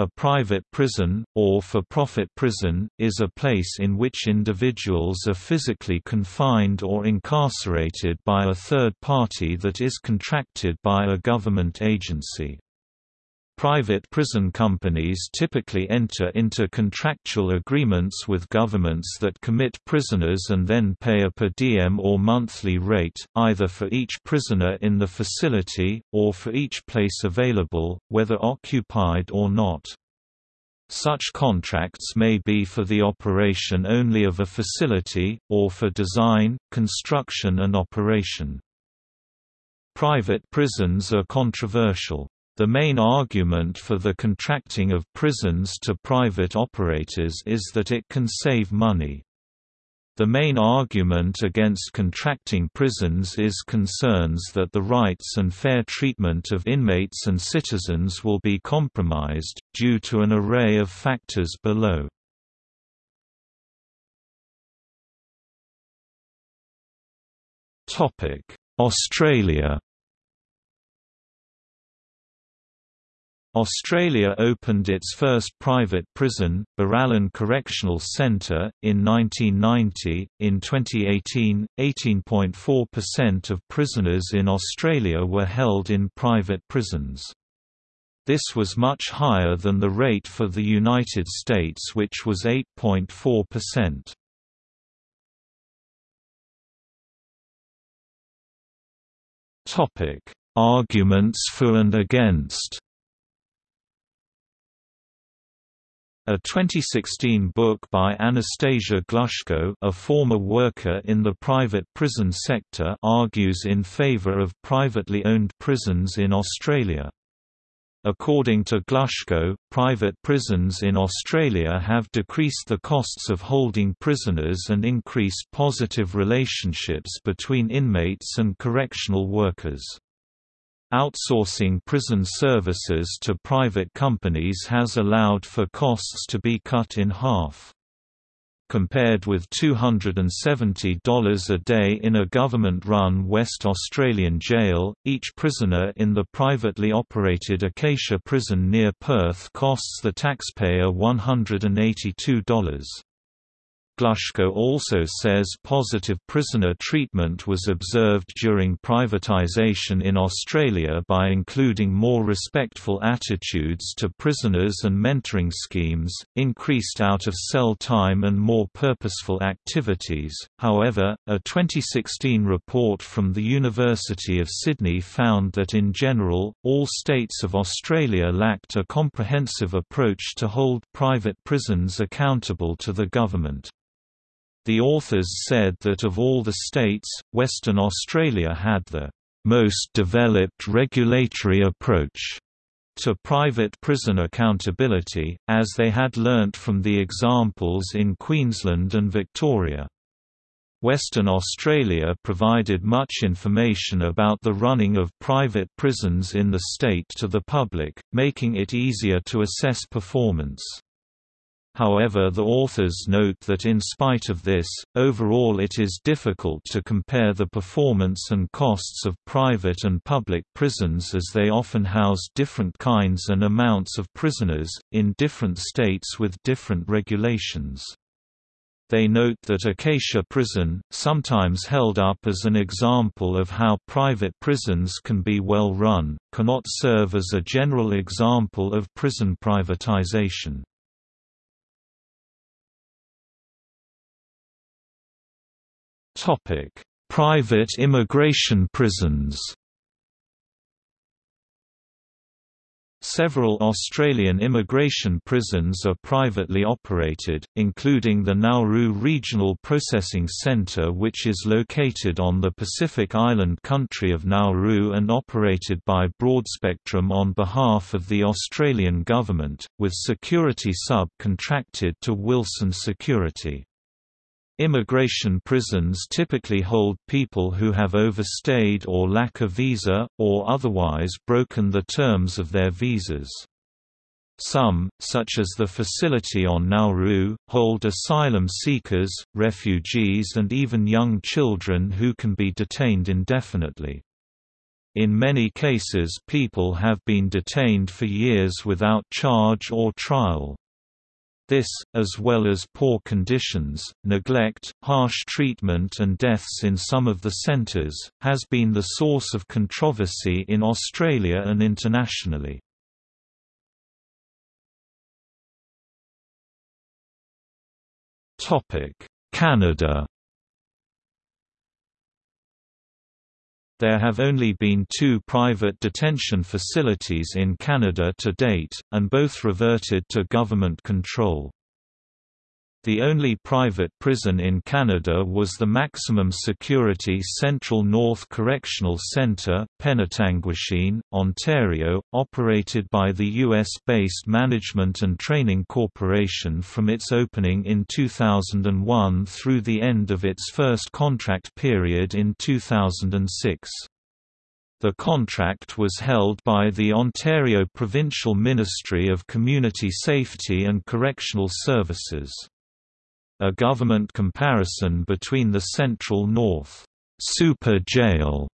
A private prison, or for-profit prison, is a place in which individuals are physically confined or incarcerated by a third party that is contracted by a government agency. Private prison companies typically enter into contractual agreements with governments that commit prisoners and then pay a per diem or monthly rate, either for each prisoner in the facility, or for each place available, whether occupied or not. Such contracts may be for the operation only of a facility, or for design, construction and operation. Private prisons are controversial. The main argument for the contracting of prisons to private operators is that it can save money. The main argument against contracting prisons is concerns that the rights and fair treatment of inmates and citizens will be compromised, due to an array of factors below. Australia Australia opened its first private prison, Borallon Correctional Centre, in 1990. In 2018, 18.4% of prisoners in Australia were held in private prisons. This was much higher than the rate for the United States, which was 8.4%. Topic: Arguments for and against. A 2016 book by Anastasia Glushko a former worker in the private prison sector argues in favor of privately owned prisons in Australia. According to Glushko, private prisons in Australia have decreased the costs of holding prisoners and increased positive relationships between inmates and correctional workers. Outsourcing prison services to private companies has allowed for costs to be cut in half. Compared with $270 a day in a government-run West Australian jail, each prisoner in the privately operated Acacia prison near Perth costs the taxpayer $182. Glushko also says positive prisoner treatment was observed during privatisation in Australia by including more respectful attitudes to prisoners and mentoring schemes, increased out-of-cell time and more purposeful activities. However, a 2016 report from the University of Sydney found that in general, all states of Australia lacked a comprehensive approach to hold private prisons accountable to the government. The authors said that of all the states, Western Australia had the most developed regulatory approach to private prison accountability, as they had learnt from the examples in Queensland and Victoria. Western Australia provided much information about the running of private prisons in the state to the public, making it easier to assess performance. However the authors note that in spite of this, overall it is difficult to compare the performance and costs of private and public prisons as they often house different kinds and amounts of prisoners, in different states with different regulations. They note that Acacia Prison, sometimes held up as an example of how private prisons can be well run, cannot serve as a general example of prison privatization. Topic: Private immigration prisons. Several Australian immigration prisons are privately operated, including the Nauru Regional Processing Centre which is located on the Pacific Island country of Nauru and operated by Broadspectrum on behalf of the Australian Government, with security sub-contracted to Wilson Security. Immigration prisons typically hold people who have overstayed or lack a visa, or otherwise broken the terms of their visas. Some, such as the facility on Nauru, hold asylum seekers, refugees and even young children who can be detained indefinitely. In many cases people have been detained for years without charge or trial. This, as well as poor conditions, neglect, harsh treatment and deaths in some of the centres, has been the source of controversy in Australia and internationally. Canada There have only been two private detention facilities in Canada to date, and both reverted to government control. The only private prison in Canada was the maximum security Central North Correctional Centre, Penetanguishene, Ontario, operated by the U.S.-based Management and Training Corporation from its opening in 2001 through the end of its first contract period in 2006. The contract was held by the Ontario Provincial Ministry of Community Safety and Correctional Services. A government comparison between the Central North Super Jail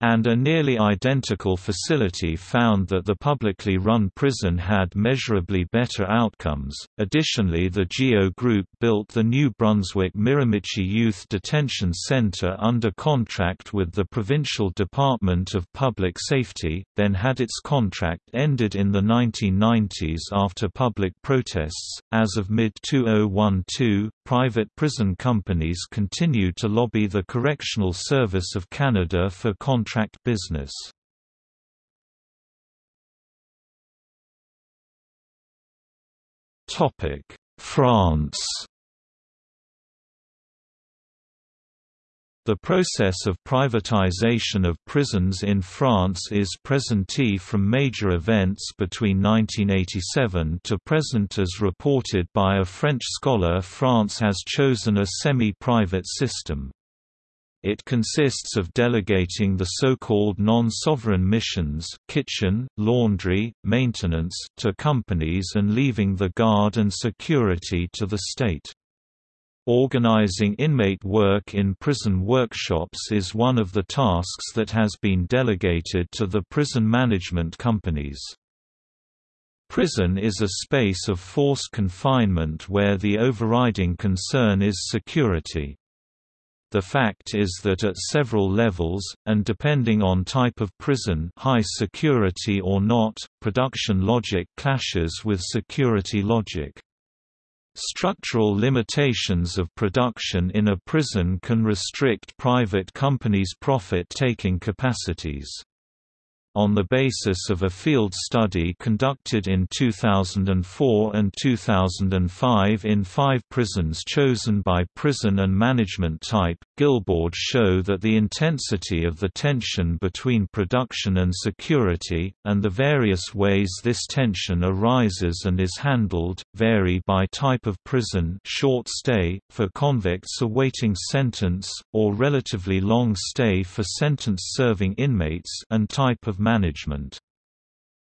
and a nearly identical facility found that the publicly run prison had measurably better outcomes. Additionally, the GEO Group built the New Brunswick Miramichi Youth Detention Center under contract with the Provincial Department of Public Safety, then had its contract ended in the 1990s after public protests. As of mid 2012, private prison companies continued to lobby the Correctional Service of Canada for contract contract business. France The process of privatization of prisons in France is presentee from major events between 1987 to present as reported by a French scholar France has chosen a semi-private system. It consists of delegating the so-called non-sovereign missions kitchen, laundry, maintenance to companies and leaving the guard and security to the state. Organizing inmate work in prison workshops is one of the tasks that has been delegated to the prison management companies. Prison is a space of forced confinement where the overriding concern is security. The fact is that at several levels, and depending on type of prison high security or not, production logic clashes with security logic. Structural limitations of production in a prison can restrict private companies' profit-taking capacities on the basis of a field study conducted in 2004 and 2005 in five prisons chosen by prison and management type, Guilbaud show that the intensity of the tension between production and security, and the various ways this tension arises and is handled, vary by type of prison short stay, for convicts awaiting sentence, or relatively long stay for sentence-serving inmates and type of management.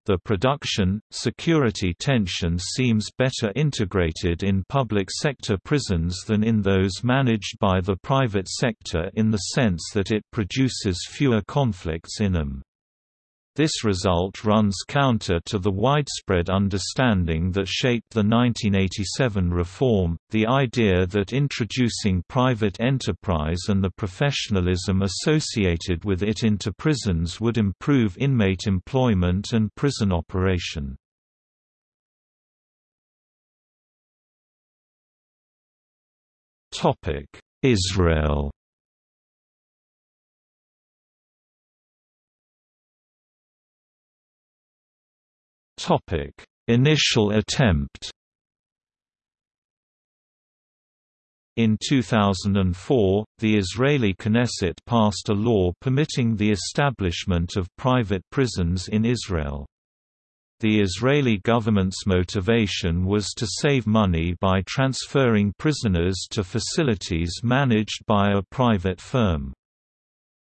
The production, security tension seems better integrated in public sector prisons than in those managed by the private sector in the sense that it produces fewer conflicts in them. This result runs counter to the widespread understanding that shaped the 1987 reform, the idea that introducing private enterprise and the professionalism associated with it into prisons would improve inmate employment and prison operation. Israel Topic: Initial attempt. In 2004, the Israeli Knesset passed a law permitting the establishment of private prisons in Israel. The Israeli government's motivation was to save money by transferring prisoners to facilities managed by a private firm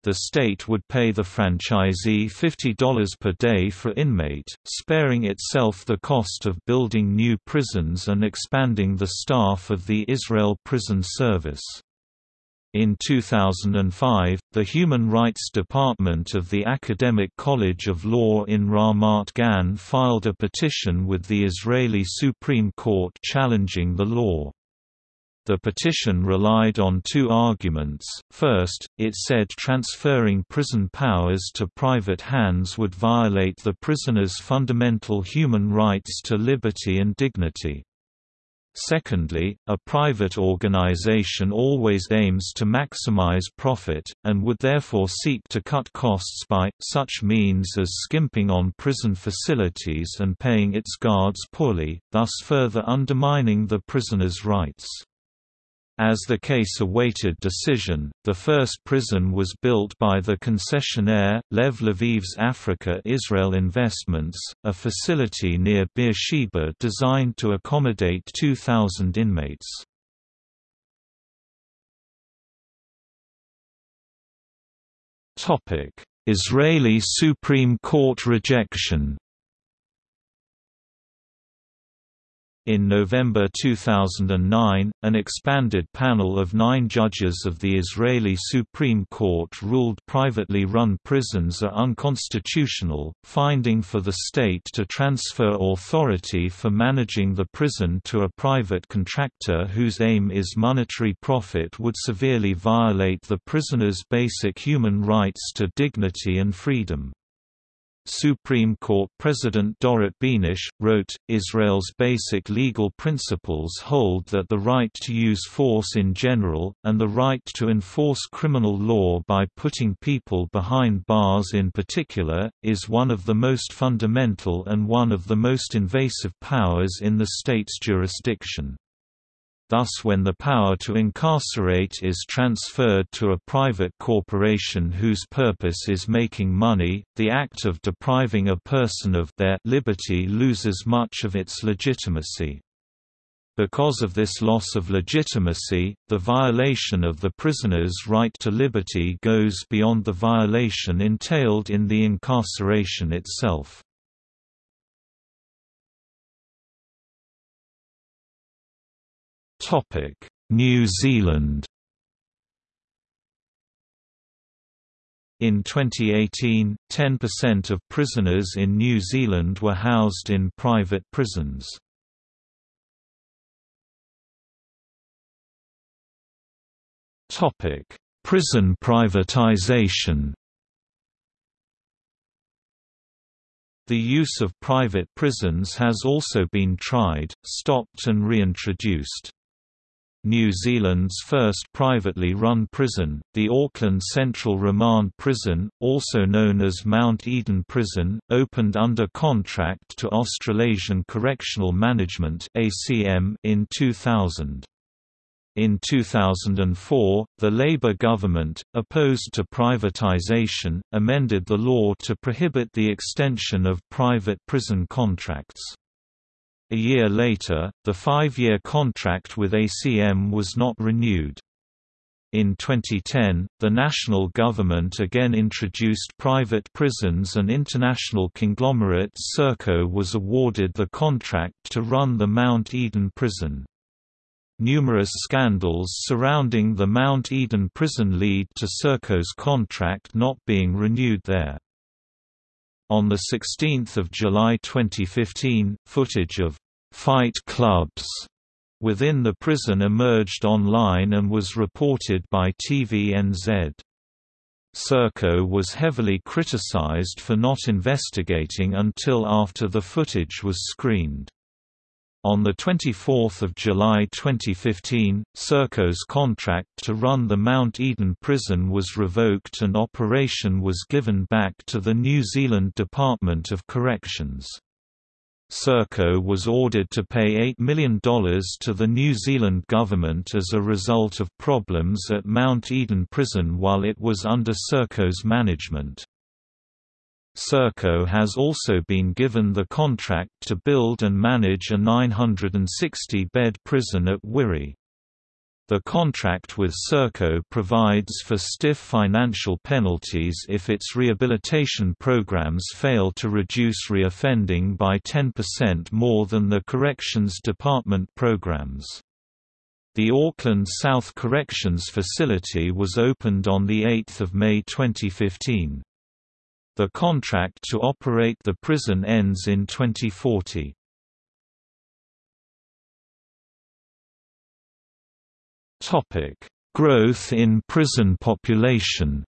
the state would pay the franchisee $50 per day for inmate, sparing itself the cost of building new prisons and expanding the staff of the Israel Prison Service. In 2005, the Human Rights Department of the Academic College of Law in Ramat Gan filed a petition with the Israeli Supreme Court challenging the law. The petition relied on two arguments. First, it said transferring prison powers to private hands would violate the prisoner's fundamental human rights to liberty and dignity. Secondly, a private organization always aims to maximize profit, and would therefore seek to cut costs by, such means as skimping on prison facilities and paying its guards poorly, thus further undermining the prisoner's rights. As the case awaited decision, the first prison was built by the concessionaire, Lev Leviev's Africa Israel Investments, a facility near Beersheba designed to accommodate 2,000 inmates. Israeli Supreme Court rejection In November 2009, an expanded panel of nine judges of the Israeli Supreme Court ruled privately run prisons are unconstitutional, finding for the state to transfer authority for managing the prison to a private contractor whose aim is monetary profit would severely violate the prisoner's basic human rights to dignity and freedom. Supreme Court President Dorit Beinisch, wrote, Israel's basic legal principles hold that the right to use force in general, and the right to enforce criminal law by putting people behind bars in particular, is one of the most fundamental and one of the most invasive powers in the state's jurisdiction. Thus when the power to incarcerate is transferred to a private corporation whose purpose is making money, the act of depriving a person of their liberty loses much of its legitimacy. Because of this loss of legitimacy, the violation of the prisoner's right to liberty goes beyond the violation entailed in the incarceration itself. New Zealand In 2018, 10% of prisoners in New Zealand were housed in private prisons. Topic: Prison privatization The use of private prisons has also been tried, stopped and reintroduced. New Zealand's first privately run prison, the Auckland Central Remand Prison, also known as Mount Eden Prison, opened under contract to Australasian Correctional Management in 2000. In 2004, the Labour government, opposed to privatisation, amended the law to prohibit the extension of private prison contracts. A year later, the five-year contract with ACM was not renewed. In 2010, the national government again introduced private prisons and international conglomerate Serco was awarded the contract to run the Mount Eden prison. Numerous scandals surrounding the Mount Eden prison lead to Serco's contract not being renewed there. On 16 July 2015, footage of «fight clubs» within the prison emerged online and was reported by TVNZ. Serco was heavily criticized for not investigating until after the footage was screened. On 24 July 2015, Serco's contract to run the Mount Eden prison was revoked and operation was given back to the New Zealand Department of Corrections. Serco was ordered to pay $8 million to the New Zealand government as a result of problems at Mount Eden prison while it was under Serco's management. Serco has also been given the contract to build and manage a 960-bed prison at Wiri. The contract with Serco provides for stiff financial penalties if its rehabilitation programs fail to reduce reoffending by 10% more than the Corrections Department programs. The Auckland South Corrections Facility was opened on 8 May 2015. The contract to operate the prison ends in 2040. Topic: Growth in prison population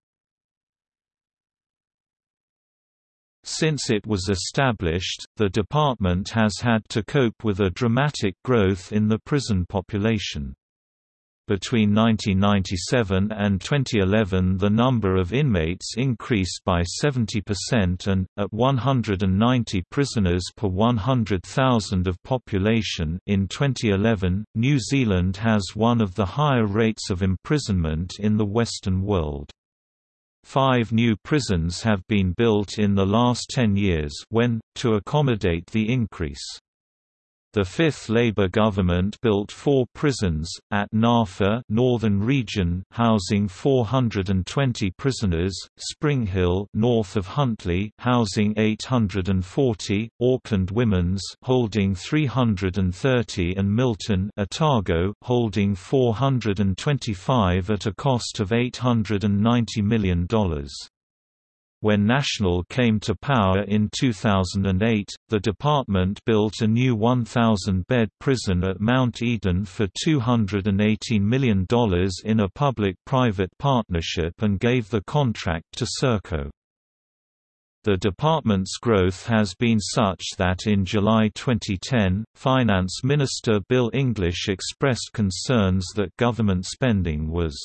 Since it was established, the department has had to cope with a dramatic growth in the prison population. Between 1997 and 2011 the number of inmates increased by 70% and, at 190 prisoners per 100,000 of population in 2011, New Zealand has one of the higher rates of imprisonment in the Western world. Five new prisons have been built in the last ten years when, to accommodate the increase. The fifth Labour government built four prisons, at Napa Northern Region housing 420 prisoners, Spring Hill north of Huntly housing 840, Auckland Women's holding 330 and Milton Otago holding 425 at a cost of $890 million. When National came to power in 2008, the department built a new 1,000-bed prison at Mount Eden for $218 million in a public-private partnership and gave the contract to Serco. The department's growth has been such that in July 2010, Finance Minister Bill English expressed concerns that government spending was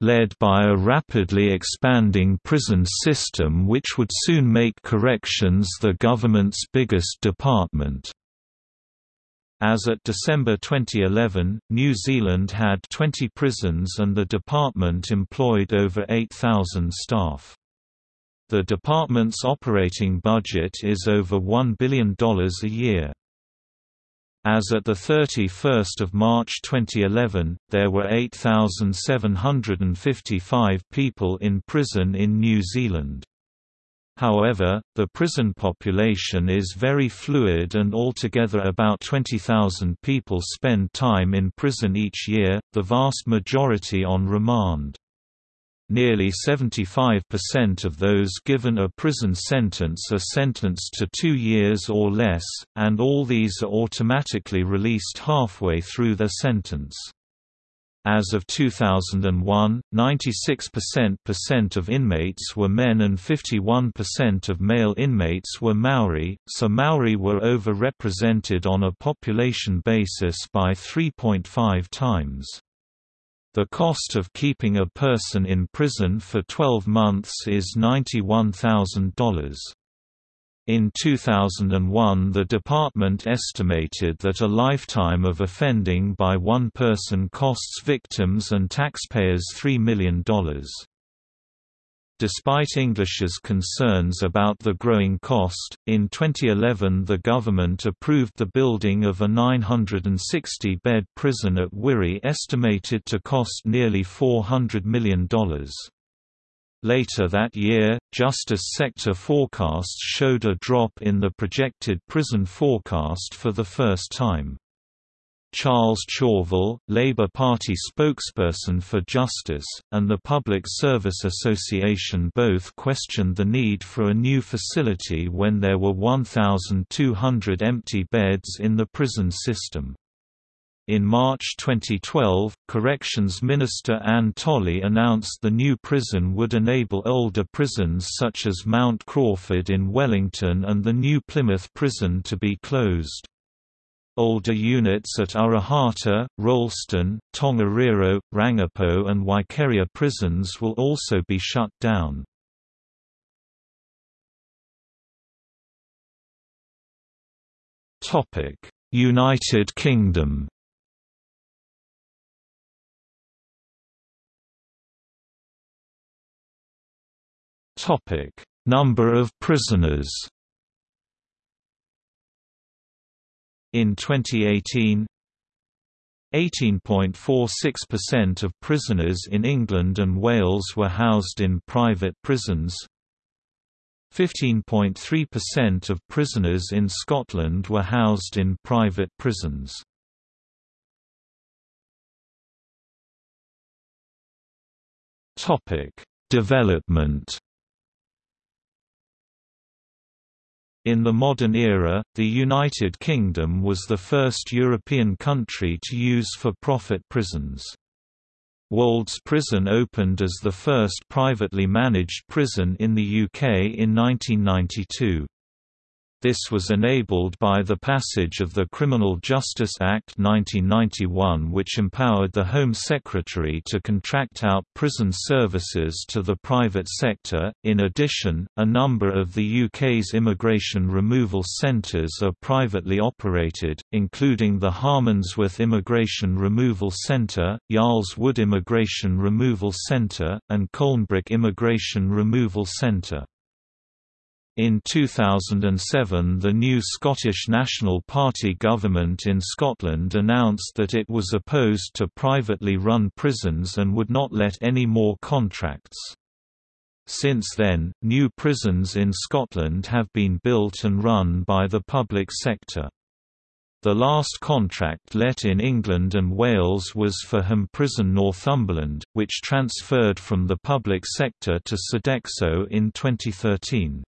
led by a rapidly expanding prison system which would soon make corrections the government's biggest department. As at December 2011, New Zealand had 20 prisons and the department employed over 8,000 staff. The department's operating budget is over $1 billion a year. As at 31 March 2011, there were 8,755 people in prison in New Zealand. However, the prison population is very fluid and altogether about 20,000 people spend time in prison each year, the vast majority on remand. Nearly 75% of those given a prison sentence are sentenced to two years or less, and all these are automatically released halfway through their sentence. As of 2001, 96% of inmates were men and 51% of male inmates were Maori, so Maori were over-represented on a population basis by 3.5 times. The cost of keeping a person in prison for 12 months is $91,000. In 2001 the department estimated that a lifetime of offending by one person costs victims and taxpayers $3 million. Despite English's concerns about the growing cost, in 2011 the government approved the building of a 960-bed prison at Wiri estimated to cost nearly $400 million. Later that year, Justice Sector forecasts showed a drop in the projected prison forecast for the first time. Charles Chauvel, Labour Party spokesperson for Justice, and the Public Service Association both questioned the need for a new facility when there were 1,200 empty beds in the prison system. In March 2012, Corrections Minister Anne Tolley announced the new prison would enable older prisons such as Mount Crawford in Wellington and the New Plymouth prison to be closed. Older units at Arohata, Rolleston, Tongariro, Rangipo and Waikeria prisons will also be shut down. United Kingdom Number of prisoners In 2018, 18.46% of prisoners in England and Wales were housed in private prisons. 15.3% of prisoners in Scotland were housed in private prisons. Topic: Development In the modern era, the United Kingdom was the first European country to use for-profit prisons. Wolds Prison opened as the first privately managed prison in the UK in 1992. This was enabled by the passage of the Criminal Justice Act 1991 which empowered the Home Secretary to contract out prison services to the private sector. In addition, a number of the UK's immigration removal centres are privately operated, including the Harmondsworth Immigration Removal Centre, Yarl's Wood Immigration Removal Centre, and Colnbrook Immigration Removal Centre. In 2007 the new Scottish National Party government in Scotland announced that it was opposed to privately run prisons and would not let any more contracts. Since then, new prisons in Scotland have been built and run by the public sector. The last contract let in England and Wales was for Ham Prison Northumberland, which transferred from the public sector to Sodexo in 2013.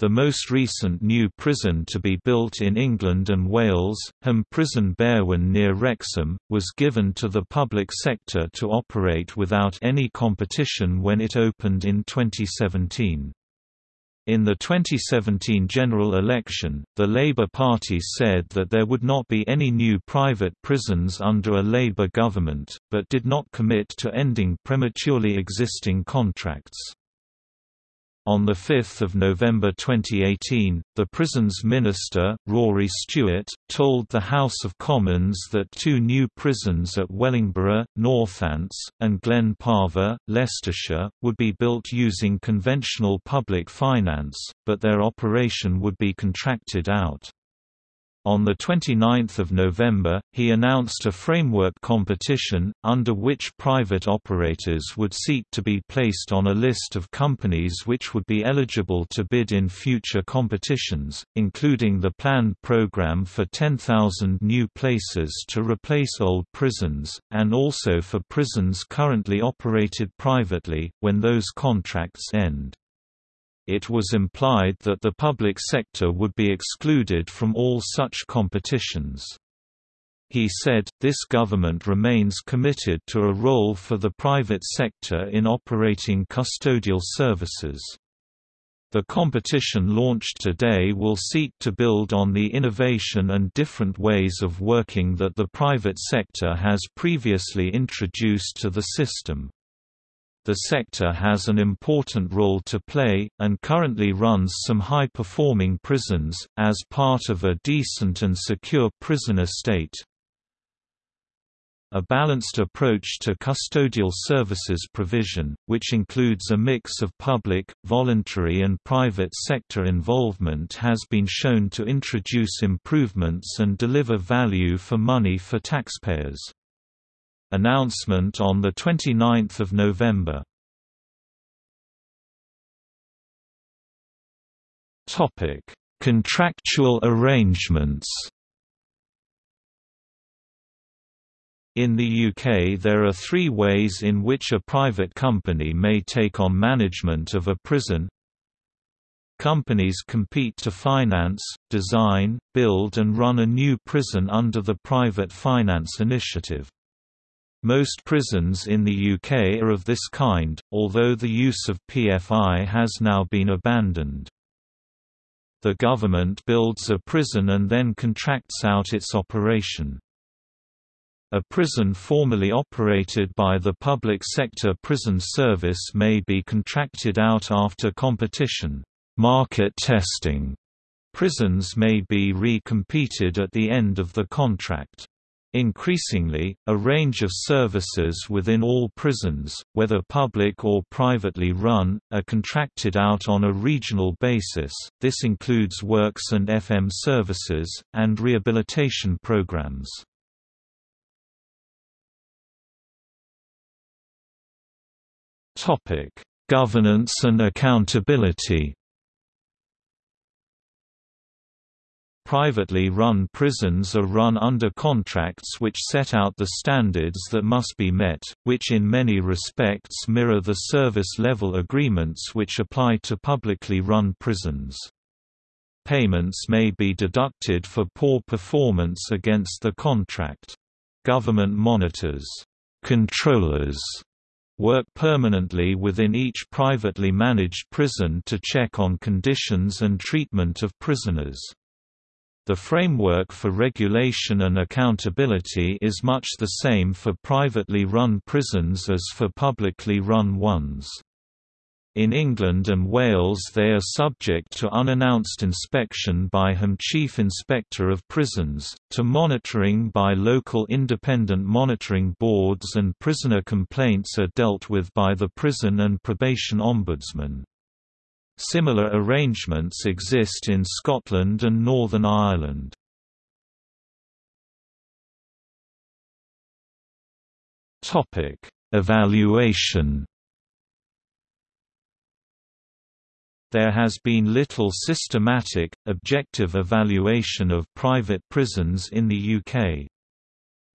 The most recent new prison to be built in England and Wales, Ham Prison Berwyn near Wrexham, was given to the public sector to operate without any competition when it opened in 2017. In the 2017 general election, the Labour Party said that there would not be any new private prisons under a Labour government, but did not commit to ending prematurely existing contracts. On 5 November 2018, the prisons minister, Rory Stewart, told the House of Commons that two new prisons at Wellingborough, Northants, and Glen Parva, Leicestershire, would be built using conventional public finance, but their operation would be contracted out. On 29 November, he announced a framework competition, under which private operators would seek to be placed on a list of companies which would be eligible to bid in future competitions, including the planned program for 10,000 new places to replace old prisons, and also for prisons currently operated privately, when those contracts end it was implied that the public sector would be excluded from all such competitions. He said, this government remains committed to a role for the private sector in operating custodial services. The competition launched today will seek to build on the innovation and different ways of working that the private sector has previously introduced to the system. The sector has an important role to play, and currently runs some high-performing prisons, as part of a decent and secure prisoner state. A balanced approach to custodial services provision, which includes a mix of public, voluntary and private sector involvement has been shown to introduce improvements and deliver value for money for taxpayers. Announcement on 29 November Contractual arrangements In the UK there are three ways in which a private company may take on management of a prison. Companies compete to finance, design, build and run a new prison under the Private Finance Initiative. Most prisons in the UK are of this kind, although the use of PFI has now been abandoned. The government builds a prison and then contracts out its operation. A prison formerly operated by the public sector prison service may be contracted out after competition market testing. Prisons may be re-competed at the end of the contract. Increasingly, a range of services within all prisons, whether public or privately run, are contracted out on a regional basis. This includes works and FM services, and rehabilitation programs. Governance and accountability Privately run prisons are run under contracts which set out the standards that must be met, which in many respects mirror the service-level agreements which apply to publicly run prisons. Payments may be deducted for poor performance against the contract. Government monitors controllers work permanently within each privately managed prison to check on conditions and treatment of prisoners. The framework for regulation and accountability is much the same for privately run prisons as for publicly run ones. In England and Wales they are subject to unannounced inspection by HM Chief Inspector of Prisons, to monitoring by local independent monitoring boards and prisoner complaints are dealt with by the Prison and Probation Ombudsman. Similar arrangements exist in Scotland and Northern Ireland. Topic: Evaluation There has been little systematic, objective evaluation of private prisons in the UK.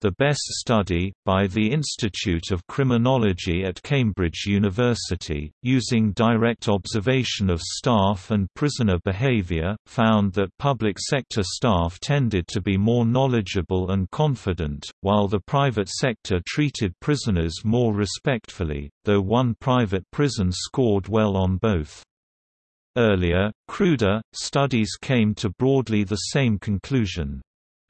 The Best study, by the Institute of Criminology at Cambridge University, using direct observation of staff and prisoner behaviour, found that public sector staff tended to be more knowledgeable and confident, while the private sector treated prisoners more respectfully, though one private prison scored well on both. Earlier, cruder, studies came to broadly the same conclusion.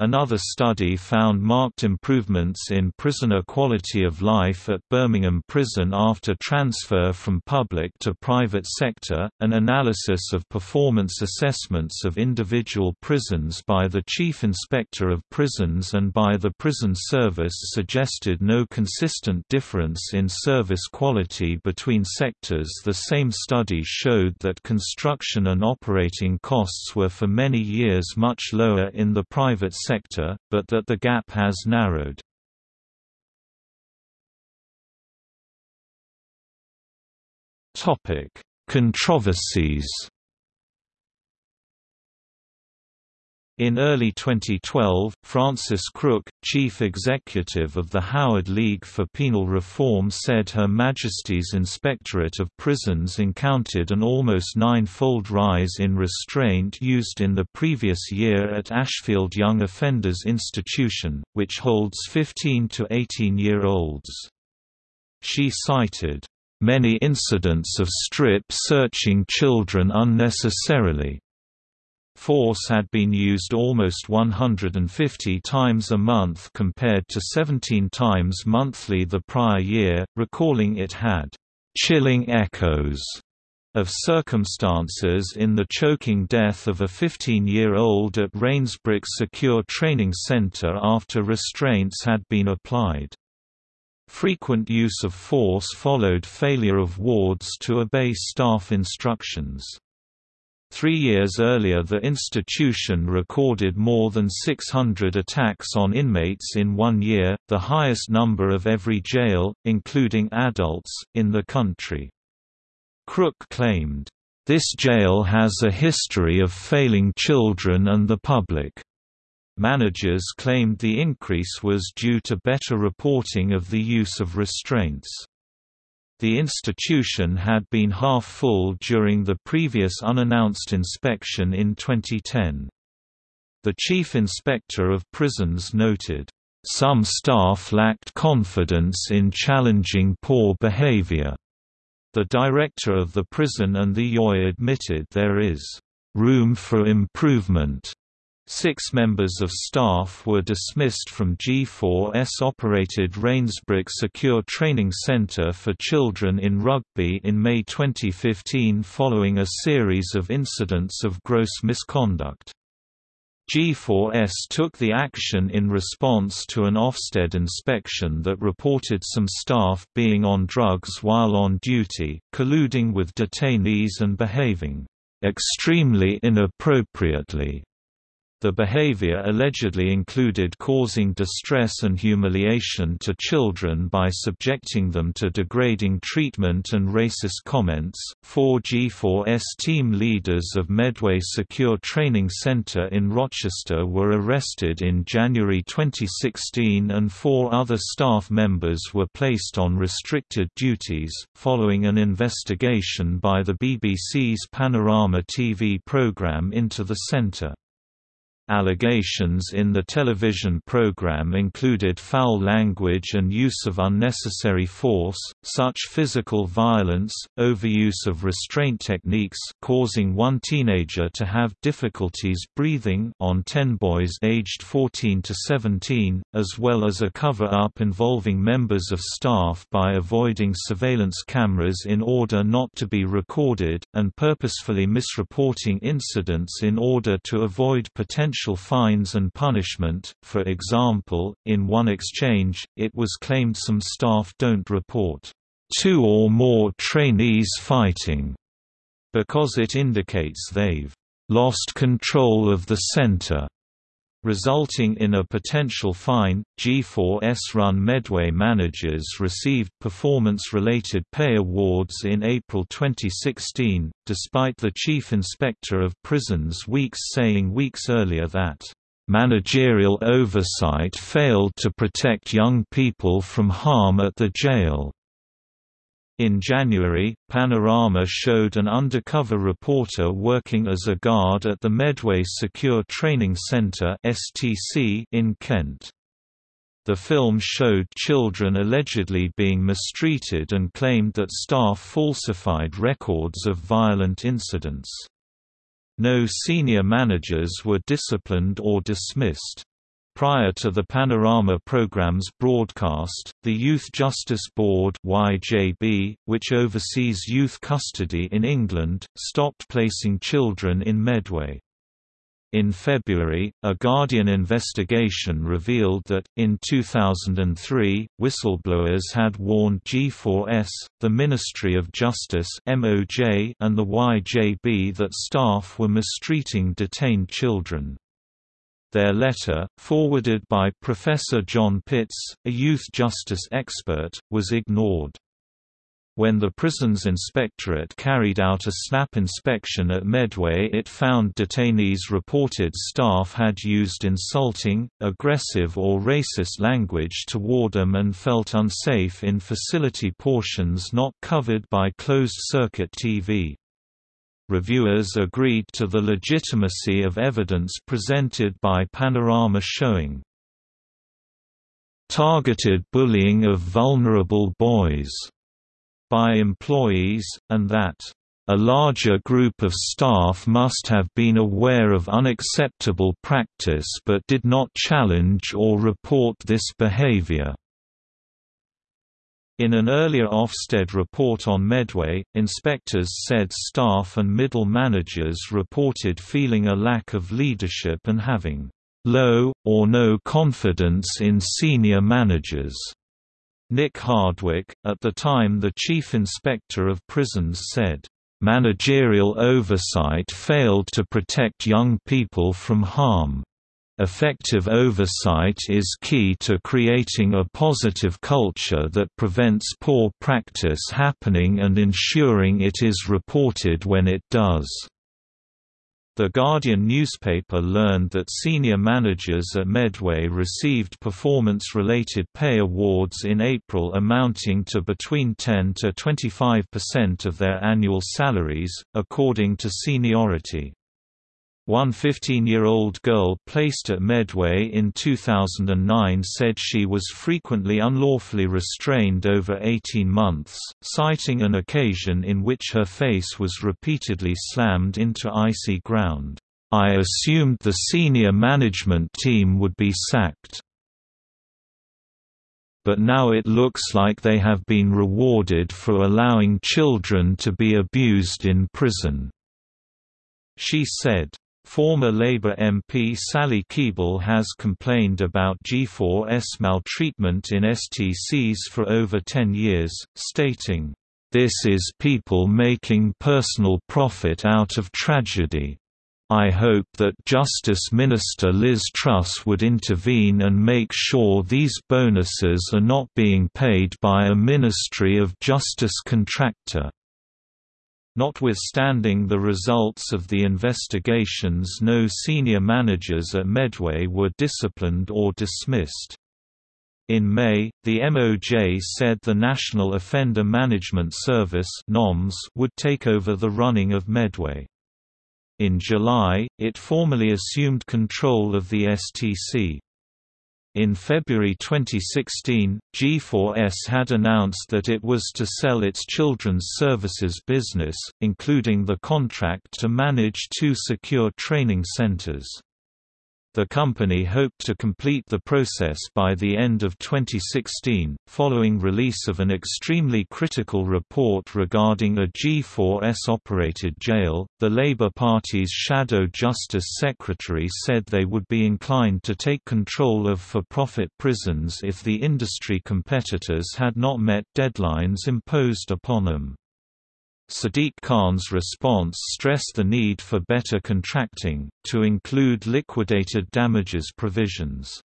Another study found marked improvements in prisoner quality of life at Birmingham Prison after transfer from public to private sector. An analysis of performance assessments of individual prisons by the Chief Inspector of Prisons and by the Prison Service suggested no consistent difference in service quality between sectors. The same study showed that construction and operating costs were for many years much lower in the private sector sector, but that the gap has narrowed. Controversies In early 2012, Frances Crook, chief executive of the Howard League for Penal Reform said Her Majesty's Inspectorate of Prisons encountered an almost nine-fold rise in restraint used in the previous year at Ashfield Young Offenders Institution, which holds 15 to 18-year-olds. She cited, "...many incidents of strip-searching children unnecessarily." Force had been used almost 150 times a month compared to 17 times monthly the prior year, recalling it had chilling echoes of circumstances in the choking death of a 15-year-old at Rainsbrook Secure Training Center after restraints had been applied. Frequent use of force followed failure of wards to obey staff instructions. Three years earlier the institution recorded more than 600 attacks on inmates in one year, the highest number of every jail, including adults, in the country. Crook claimed, "...this jail has a history of failing children and the public." Managers claimed the increase was due to better reporting of the use of restraints. The institution had been half full during the previous unannounced inspection in 2010. The Chief Inspector of Prisons noted, "...some staff lacked confidence in challenging poor behavior." The director of the prison and the YOI admitted there is room for improvement Six members of staff were dismissed from G4S-operated Rainsbrook Secure Training Centre for Children in Rugby in May 2015 following a series of incidents of gross misconduct. G4S took the action in response to an Ofsted inspection that reported some staff being on drugs while on duty, colluding with detainees and behaving extremely inappropriately The behavior allegedly included causing distress and humiliation to children by subjecting them to degrading treatment and racist comments. Four G4S team leaders of Medway Secure Training Center in Rochester were arrested in January 2016 and four other staff members were placed on restricted duties, following an investigation by the BBC's Panorama TV program into the center. Allegations in the television program included foul language and use of unnecessary force, such physical violence, overuse of restraint techniques causing one teenager to have difficulties breathing on 10 boys aged 14 to 17, as well as a cover-up involving members of staff by avoiding surveillance cameras in order not to be recorded, and purposefully misreporting incidents in order to avoid potential fines and punishment. For example, in one exchange, it was claimed some staff don't report two or more trainees fighting because it indicates they've lost control of the center resulting in a potential fine. G4S run Medway managers received performance related pay awards in April 2016, despite the Chief Inspector of Prisons Weeks saying weeks earlier that managerial oversight failed to protect young people from harm at the jail. In January, Panorama showed an undercover reporter working as a guard at the Medway Secure Training Centre in Kent. The film showed children allegedly being mistreated and claimed that staff falsified records of violent incidents. No senior managers were disciplined or dismissed. Prior to the Panorama program's broadcast, the Youth Justice Board YJB, which oversees youth custody in England, stopped placing children in Medway. In February, a Guardian investigation revealed that, in 2003, whistleblowers had warned G4S, the Ministry of Justice and the YJB that staff were mistreating detained children. Their letter, forwarded by Professor John Pitts, a youth justice expert, was ignored. When the prison's inspectorate carried out a snap inspection at Medway it found detainees reported staff had used insulting, aggressive or racist language toward them and felt unsafe in facility portions not covered by closed-circuit TV reviewers agreed to the legitimacy of evidence presented by Panorama showing targeted bullying of vulnerable boys by employees, and that a larger group of staff must have been aware of unacceptable practice but did not challenge or report this behavior. In an earlier Ofsted report on Medway, inspectors said staff and middle managers reported feeling a lack of leadership and having low, or no confidence in senior managers. Nick Hardwick, at the time the chief inspector of prisons said, "...managerial oversight failed to protect young people from harm." Effective oversight is key to creating a positive culture that prevents poor practice happening and ensuring it is reported when it does. The Guardian newspaper learned that senior managers at Medway received performance-related pay awards in April amounting to between 10 to 25% of their annual salaries, according to seniority. One 15-year-old girl placed at Medway in 2009 said she was frequently unlawfully restrained over 18 months, citing an occasion in which her face was repeatedly slammed into icy ground. I assumed the senior management team would be sacked. But now it looks like they have been rewarded for allowing children to be abused in prison. She said. Former Labour MP Sally Keeble has complained about G4S maltreatment in STCs for over 10 years, stating, "...this is people making personal profit out of tragedy." I hope that Justice Minister Liz Truss would intervene and make sure these bonuses are not being paid by a Ministry of Justice contractor. Notwithstanding the results of the investigations no senior managers at Medway were disciplined or dismissed. In May, the MOJ said the National Offender Management Service would take over the running of Medway. In July, it formally assumed control of the STC. In February 2016, G4S had announced that it was to sell its children's services business, including the contract to manage two secure training centers. The company hoped to complete the process by the end of 2016, following release of an extremely critical report regarding a G4S operated jail. The Labour Party's Shadow Justice Secretary said they would be inclined to take control of for profit prisons if the industry competitors had not met deadlines imposed upon them. Sadiq Khan's response stressed the need for better contracting, to include liquidated damages provisions.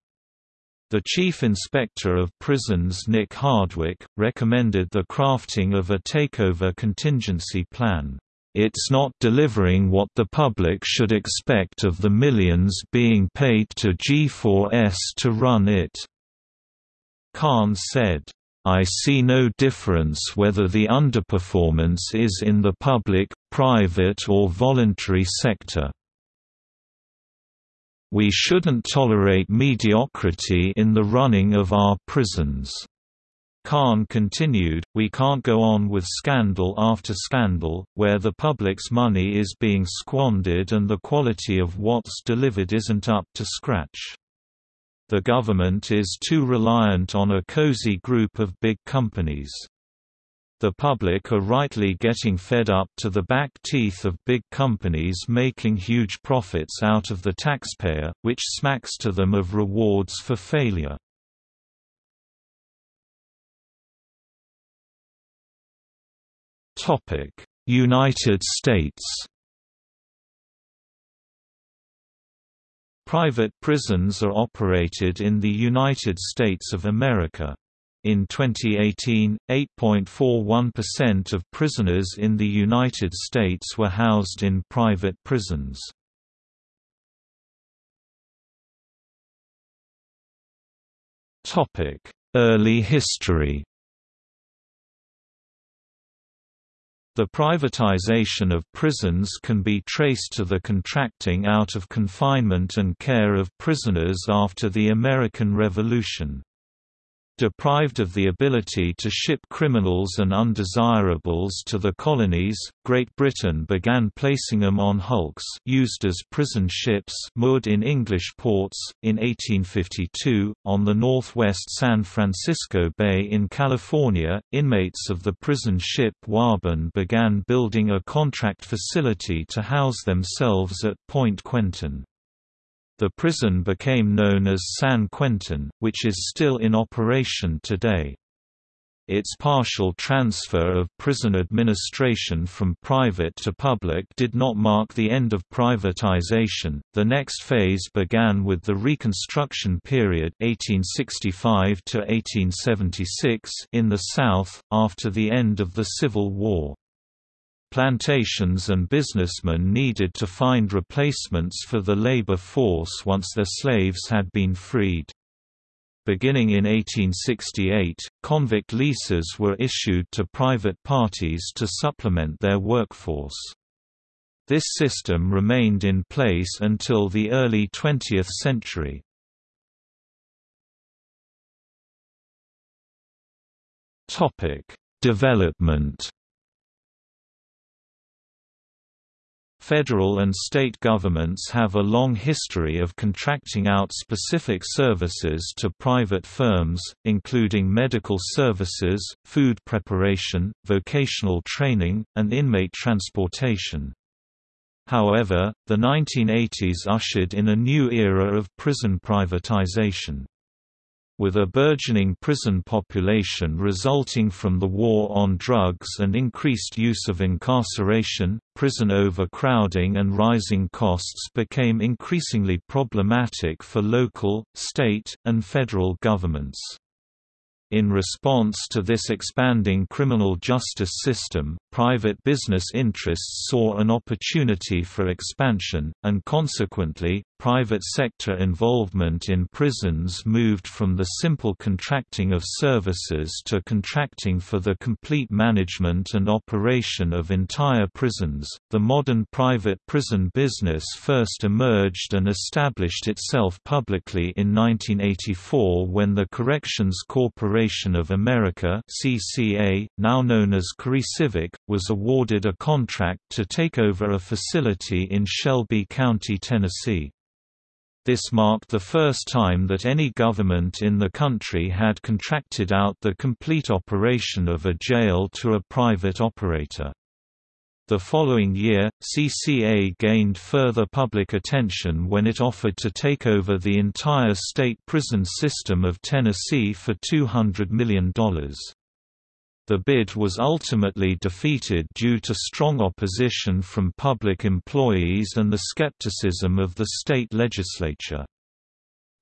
The Chief Inspector of Prisons Nick Hardwick, recommended the crafting of a takeover contingency plan. It's not delivering what the public should expect of the millions being paid to G4S to run it. Khan said, I see no difference whether the underperformance is in the public, private or voluntary sector. We shouldn't tolerate mediocrity in the running of our prisons. Khan continued, we can't go on with scandal after scandal, where the public's money is being squandered and the quality of what's delivered isn't up to scratch. The government is too reliant on a cozy group of big companies. The public are rightly getting fed up to the back teeth of big companies making huge profits out of the taxpayer, which smacks to them of rewards for failure. United States Private prisons are operated in the United States of America. In 2018, 8.41% of prisoners in the United States were housed in private prisons. Early history The privatization of prisons can be traced to the contracting out of confinement and care of prisoners after the American Revolution. Deprived of the ability to ship criminals and undesirables to the colonies, Great Britain began placing them on hulks used as prison ships moored in English ports. In 1852, on the northwest San Francisco Bay in California, inmates of the prison ship Waban began building a contract facility to house themselves at Point Quentin. The prison became known as San Quentin, which is still in operation today. Its partial transfer of prison administration from private to public did not mark the end of privatization. The next phase began with the Reconstruction period (1865 to 1876) in the South after the end of the Civil War. Plantations and businessmen needed to find replacements for the labor force once their slaves had been freed. Beginning in 1868, convict leases were issued to private parties to supplement their workforce. This system remained in place until the early 20th century. Development Federal and state governments have a long history of contracting out specific services to private firms, including medical services, food preparation, vocational training, and inmate transportation. However, the 1980s ushered in a new era of prison privatization. With a burgeoning prison population resulting from the war on drugs and increased use of incarceration, prison overcrowding and rising costs became increasingly problematic for local, state, and federal governments. In response to this expanding criminal justice system, private business interests saw an opportunity for expansion, and consequently, private sector involvement in prisons moved from the simple contracting of services to contracting for the complete management and operation of entire prisons. The modern private prison business first emerged and established itself publicly in 1984 when the Corrections Corporation of America (CCA), now known as CoreCivic, was awarded a contract to take over a facility in Shelby County, Tennessee. This marked the first time that any government in the country had contracted out the complete operation of a jail to a private operator. The following year, CCA gained further public attention when it offered to take over the entire state prison system of Tennessee for $200 million. The bid was ultimately defeated due to strong opposition from public employees and the skepticism of the state legislature.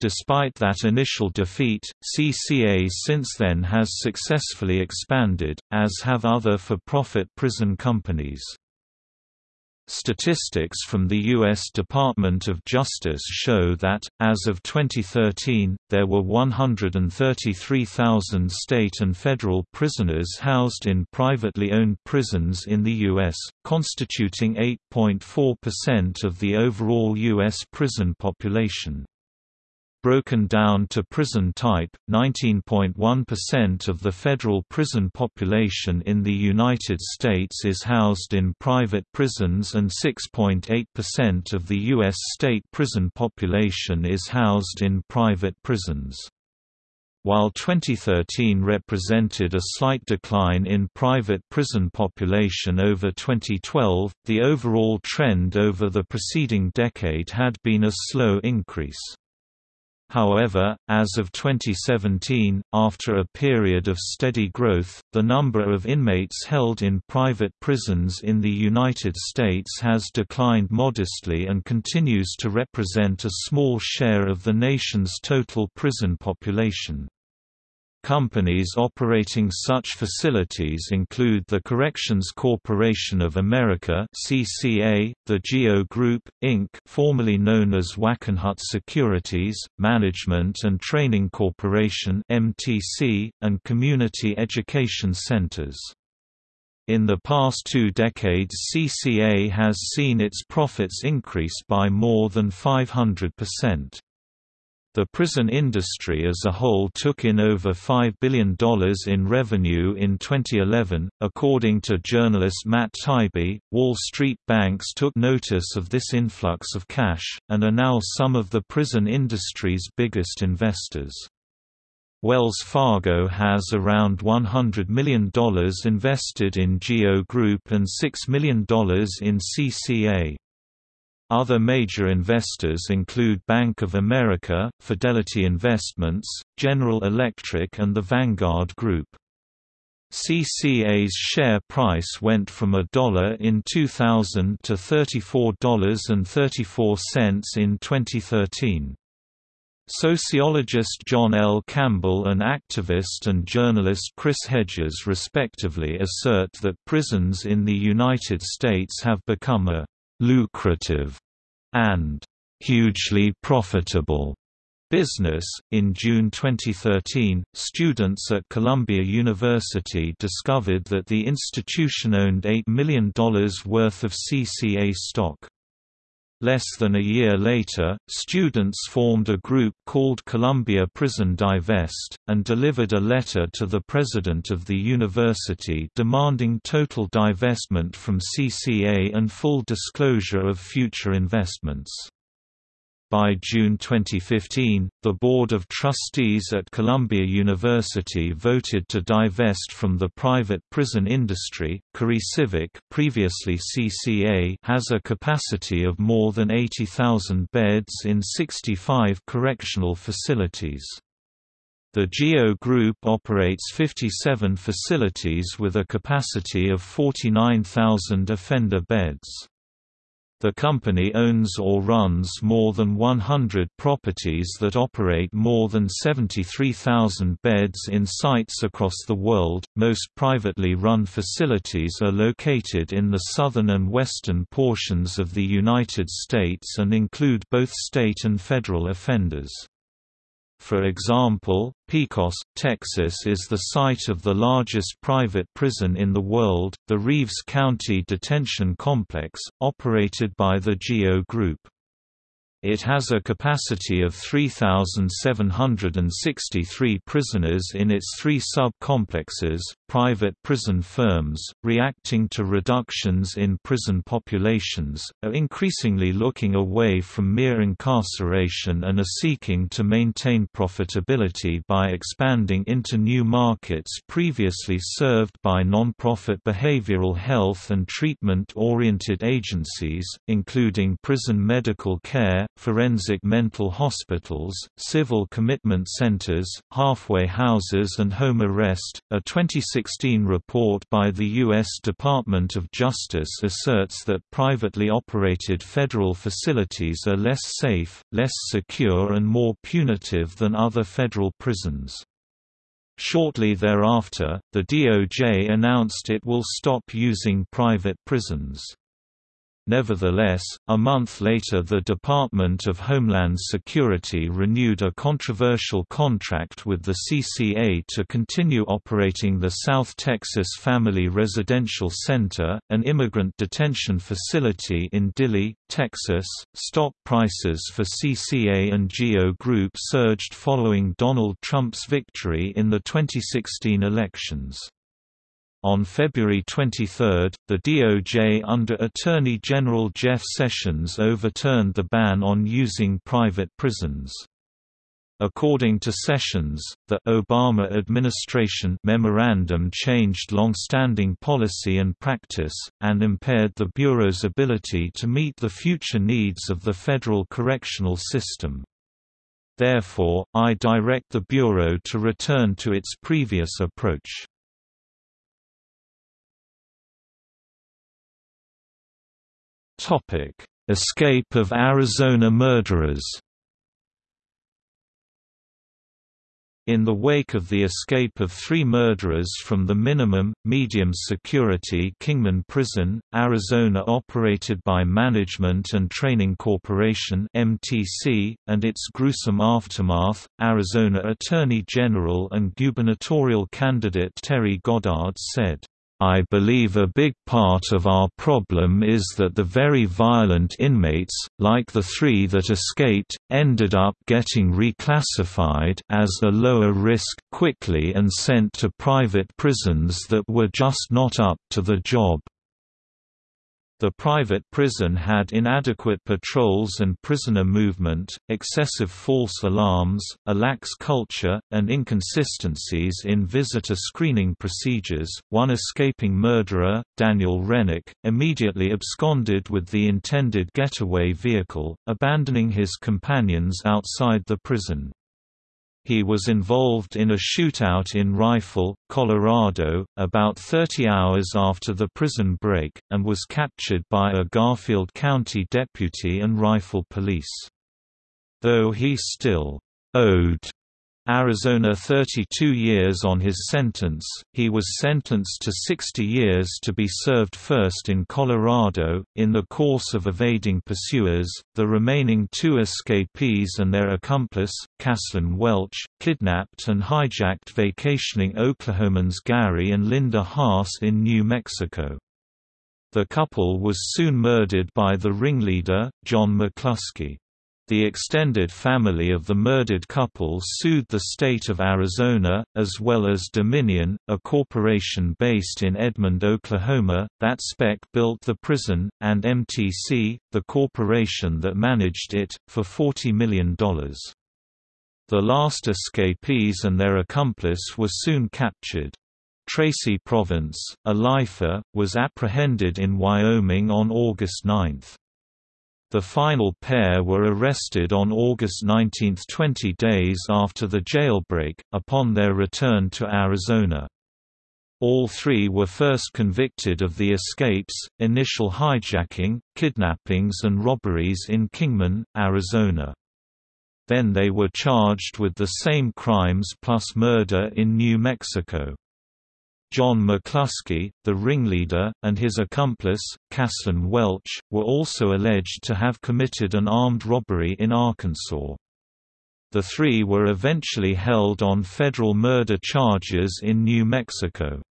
Despite that initial defeat, CCA since then has successfully expanded, as have other for-profit prison companies. Statistics from the U.S. Department of Justice show that, as of 2013, there were 133,000 state and federal prisoners housed in privately owned prisons in the U.S., constituting 8.4% of the overall U.S. prison population. Broken down to prison type, 19.1% of the federal prison population in the United States is housed in private prisons and 6.8% of the U.S. state prison population is housed in private prisons. While 2013 represented a slight decline in private prison population over 2012, the overall trend over the preceding decade had been a slow increase. However, as of 2017, after a period of steady growth, the number of inmates held in private prisons in the United States has declined modestly and continues to represent a small share of the nation's total prison population. Companies operating such facilities include the Corrections Corporation of America (CCA), the GEO Group Inc., formerly known as Wackenhut Securities, Management and Training Corporation (MTC), and Community Education Centers. In the past two decades CCA has seen its profits increase by more than 500%. The prison industry as a whole took in over $5 billion in revenue in 2011. According to journalist Matt Taibbi, Wall Street banks took notice of this influx of cash, and are now some of the prison industry's biggest investors. Wells Fargo has around $100 million invested in GEO Group and $6 million in CCA. Other major investors include Bank of America, Fidelity Investments, General Electric and the Vanguard Group. CCA's share price went from a dollar in 2000 to $34.34 in 2013. Sociologist John L. Campbell and activist and journalist Chris Hedges respectively assert that prisons in the United States have become a lucrative and hugely profitable business. In June 2013, students at Columbia University discovered that the institution owned $8 million worth of CCA stock. Less than a year later, students formed a group called Columbia Prison Divest, and delivered a letter to the president of the university demanding total divestment from CCA and full disclosure of future investments. By June 2015, the Board of Trustees at Columbia University voted to divest from the private prison industry. CoreCivic, previously CCA, has a capacity of more than 80,000 beds in 65 correctional facilities. The GEO Group operates 57 facilities with a capacity of 49,000 offender beds. The company owns or runs more than 100 properties that operate more than 73,000 beds in sites across the world. Most privately run facilities are located in the southern and western portions of the United States and include both state and federal offenders. For example, Pecos, Texas is the site of the largest private prison in the world, the Reeves County Detention Complex, operated by the GEO Group. It has a capacity of 3,763 prisoners in its three sub-complexes. Private prison firms, reacting to reductions in prison populations, are increasingly looking away from mere incarceration and are seeking to maintain profitability by expanding into new markets previously served by non-profit behavioral health and treatment-oriented agencies, including prison medical care, forensic mental hospitals, civil commitment centers, halfway houses and home arrest. A 2016 report by the U.S. Department of Justice asserts that privately operated federal facilities are less safe, less secure and more punitive than other federal prisons. Shortly thereafter, the DOJ announced it will stop using private prisons. Nevertheless, a month later the Department of Homeland Security renewed a controversial contract with the CCA to continue operating the South Texas Family Residential Center, an immigrant detention facility in Dilley, Texas. Stock prices for CCA and GEO Group surged following Donald Trump's victory in the 2016 elections. On February 23, the DOJ under Attorney General Jeff Sessions overturned the ban on using private prisons. According to Sessions, the Obama administration memorandum changed long-standing policy and practice, and impaired the Bureau's ability to meet the future needs of the federal correctional system. Therefore, I direct the Bureau to return to its previous approach. Topic: Escape of Arizona murderers. In the wake of the escape of three murderers from the minimum, medium security Kingman Prison, Arizona operated by Management and Training Corporation MTC, and its gruesome aftermath, Arizona Attorney General and gubernatorial candidate Terry Goddard said, I believe a big part of our problem is that the very violent inmates, like the three that escaped, ended up getting reclassified as a lower risk quickly and sent to private prisons that were just not up to the job. The private prison had inadequate patrols and prisoner movement, excessive false alarms, a lax culture, and inconsistencies in visitor screening procedures. One escaping murderer, Daniel Renwick, immediately absconded with the intended getaway vehicle, abandoning his companions outside the prison. He was involved in a shootout in Rifle, Colorado, about 30 hours after the prison break, and was captured by a Garfield County deputy and Rifle police. Though he still owed Arizona 32 years on his sentence, he was sentenced to 60 years to be served first in Colorado. In the course of evading pursuers, the remaining two escapees and their accomplice, Casslyn Welch, kidnapped and hijacked vacationing Oklahomans Gary and Linda Haas in New Mexico. The couple was soon murdered by the ringleader, John McCluskey. The extended family of the murdered couple sued the state of Arizona, as well as Dominion, a corporation based in Edmond, Oklahoma, that spec built the prison, and MTC, the corporation that managed it, for $40 million. The last escapees and their accomplice were soon captured. Tracy Province, a lifer, was apprehended in Wyoming on August 9. The final pair were arrested on August 19 20 days after the jailbreak, upon their return to Arizona. All three were first convicted of the escapes, initial hijacking, kidnappings and robberies in Kingman, Arizona. Then they were charged with the same crimes plus murder in New Mexico. John McCluskey, the ringleader, and his accomplice, Casslyn Welch, were also alleged to have committed an armed robbery in Arkansas. The three were eventually held on federal murder charges in New Mexico.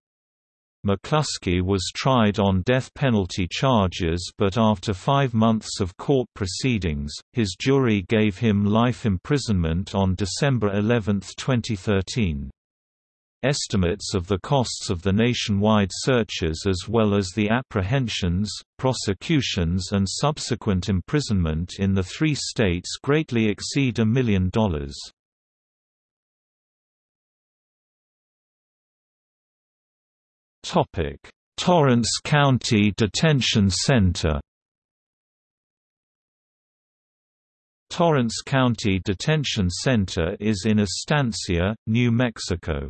McCluskey was tried on death penalty charges but after five months of court proceedings, his jury gave him life imprisonment on December 11, 2013. Estimates of the costs of the nationwide searches as well as the apprehensions, prosecutions and subsequent imprisonment in the three states greatly exceed a million dollars. Torrance County Detention Center Torrance County Detention Center is in Estancia, New Mexico.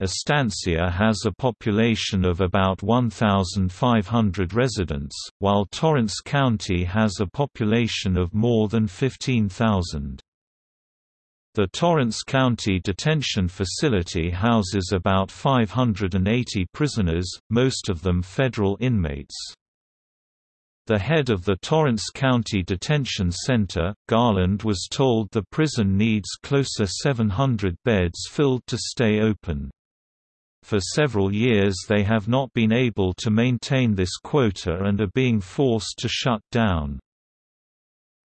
Estancia has a population of about 1,500 residents, while Torrance County has a population of more than 15,000. The Torrance County Detention Facility houses about 580 prisoners, most of them federal inmates. The head of the Torrance County Detention Center, Garland was told the prison needs closer 700 beds filled to stay open. For several years they have not been able to maintain this quota and are being forced to shut down.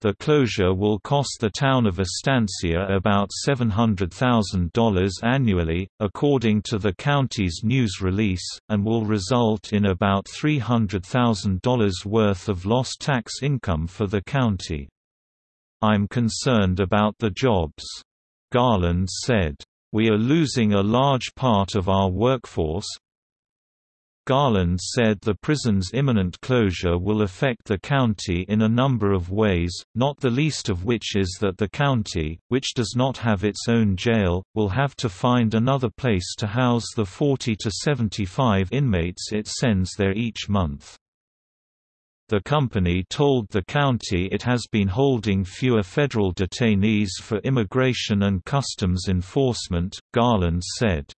The closure will cost the town of Estancia about $700,000 annually, according to the county's news release, and will result in about $300,000 worth of lost tax income for the county. I'm concerned about the jobs. Garland said. We are losing a large part of our workforce. Garland said the prison's imminent closure will affect the county in a number of ways, not the least of which is that the county, which does not have its own jail, will have to find another place to house the 40 to 75 inmates it sends there each month. The company told the county it has been holding fewer federal detainees for immigration and customs enforcement, Garland said.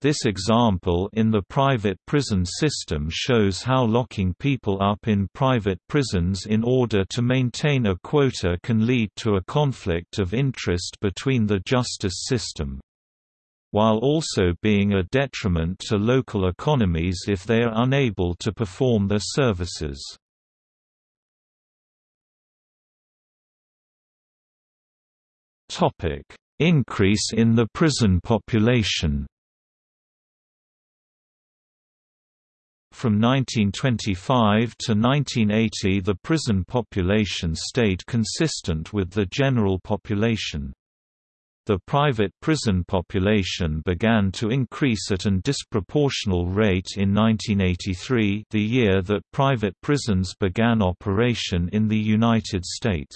This example in the private prison system shows how locking people up in private prisons in order to maintain a quota can lead to a conflict of interest between the justice system while also being a detriment to local economies if they are unable to perform their services. Increase in the prison population From 1925 to 1980 the prison population stayed consistent with the general population. The private prison population began to increase at an disproportional rate in 1983 the year that private prisons began operation in the United States.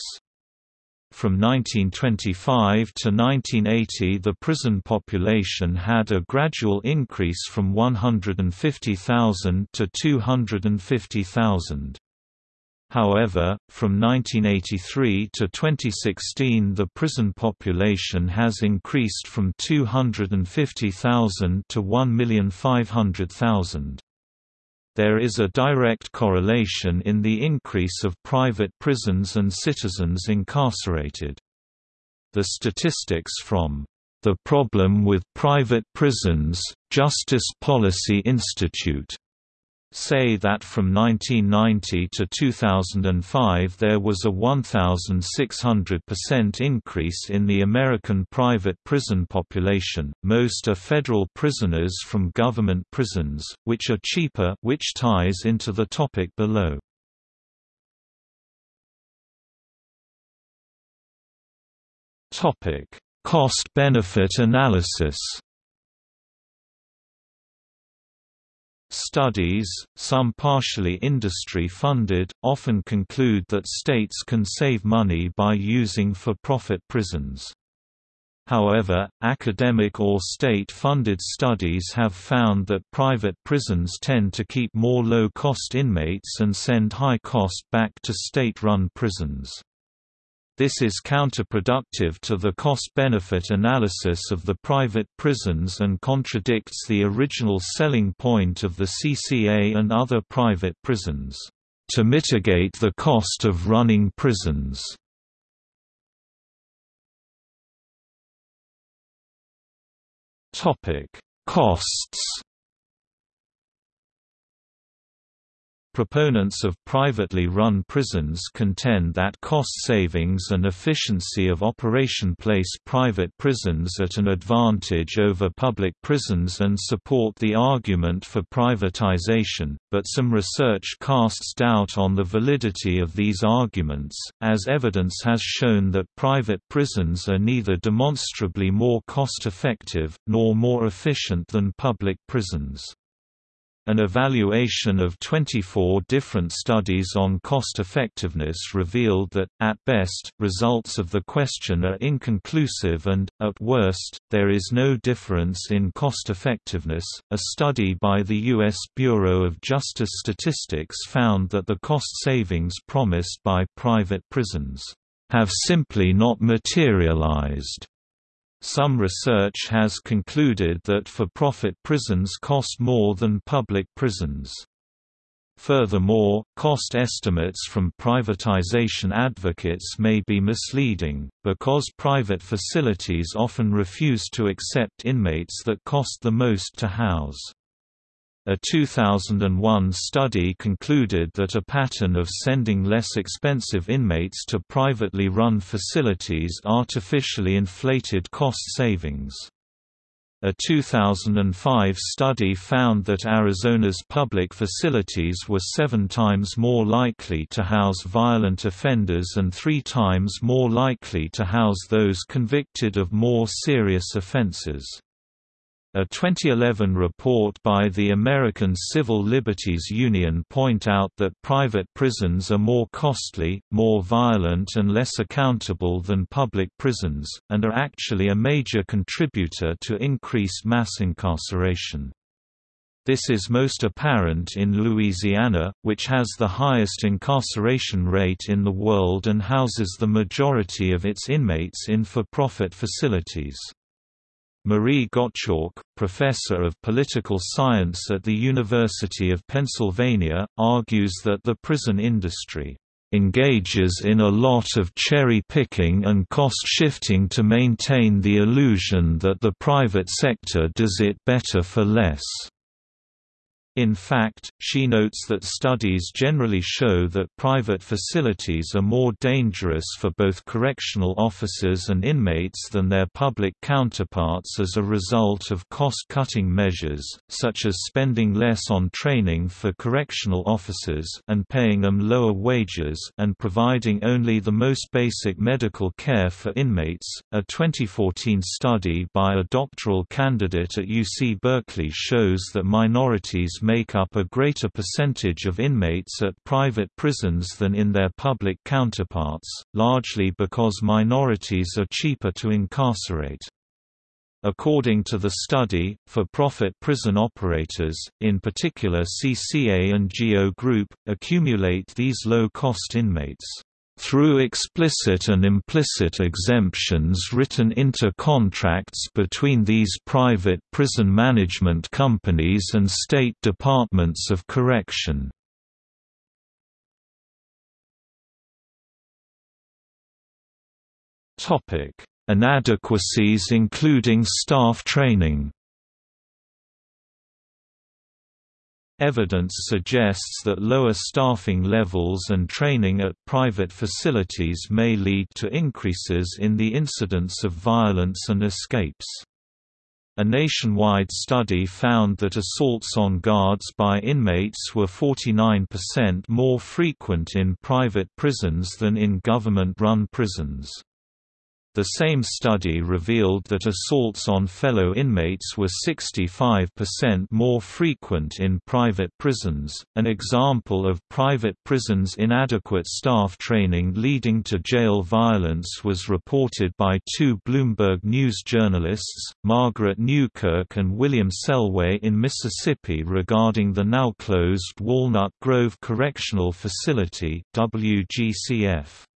From 1925 to 1980 the prison population had a gradual increase from 150,000 to 250,000. However, from 1983 to 2016 the prison population has increased from 250,000 to 1,500,000. There is a direct correlation in the increase of private prisons and citizens incarcerated. The statistics from The Problem with Private Prisons, Justice Policy Institute say that from 1990 to 2005 there was a 1,600% increase in the American private prison population. Most are federal prisoners from government prisons, which are cheaper, which ties into the topic below. Cost-benefit analysis. Studies, some partially industry-funded, often conclude that states can save money by using for-profit prisons. However, academic or state-funded studies have found that private prisons tend to keep more low-cost inmates and send high cost back to state-run prisons. This is counterproductive to the cost-benefit analysis of the private prisons and contradicts the original selling point of the CCA and other private prisons, to mitigate the cost of running prisons. Costs Proponents of privately run prisons contend that cost savings and efficiency of operation place private prisons at an advantage over public prisons and support the argument for privatization, but some research casts doubt on the validity of these arguments, as evidence has shown that private prisons are neither demonstrably more cost-effective, nor more efficient than public prisons. An evaluation of 24 different studies on cost-effectiveness revealed that, at best, results of the question are inconclusive and, at worst, there is no difference in cost-effectiveness. A study by the U.S. Bureau of Justice Statistics found that the cost savings promised by private prisons have simply not materialized. Some research has concluded that for-profit prisons cost more than public prisons. Furthermore, cost estimates from privatization advocates may be misleading, because private facilities often refuse to accept inmates that cost the most to house. A 2001 study concluded that a pattern of sending less expensive inmates to privately run facilities artificially inflated cost savings. A 2005 study found that Arizona's public facilities were seven times more likely to house violent offenders and three times more likely to house those convicted of more serious offenses. A 2011 report by the American Civil Liberties Union point out that private prisons are more costly, more violent and less accountable than public prisons, and are actually a major contributor to increased mass incarceration. This is most apparent in Louisiana, which has the highest incarceration rate in the world and houses the majority of its inmates in for-profit facilities. Marie Gottschalk, professor of political science at the University of Pennsylvania, argues that the prison industry engages in a lot of cherry-picking and cost-shifting to maintain the illusion that the private sector does it better for less. In fact, she notes that studies generally show that private facilities are more dangerous for both correctional officers and inmates than their public counterparts as a result of cost-cutting measures, such as spending less on training for correctional officers and paying them lower wages and providing only the most basic medical care for inmates. A 2014 study by a doctoral candidate at UC Berkeley shows that minorities make up a greater percentage of inmates at private prisons than in their public counterparts, largely because minorities are cheaper to incarcerate. According to the study, for-profit prison operators, in particular CCA and GEO Group, accumulate these low-cost inmates through explicit and implicit exemptions written into contracts between these private prison management companies and state departments of correction. Inadequacies including staff training Evidence suggests that lower staffing levels and training at private facilities may lead to increases in the incidence of violence and escapes. A nationwide study found that assaults on guards by inmates were 49% more frequent in private prisons than in government-run prisons. The same study revealed that assaults on fellow inmates were 65% more frequent in private prisons. An example of private prisons' inadequate staff training leading to jail violence was reported by two Bloomberg News journalists, Margaret Newkirk and William Selway in Mississippi regarding the now closed Walnut Grove Correctional Facility WGCF.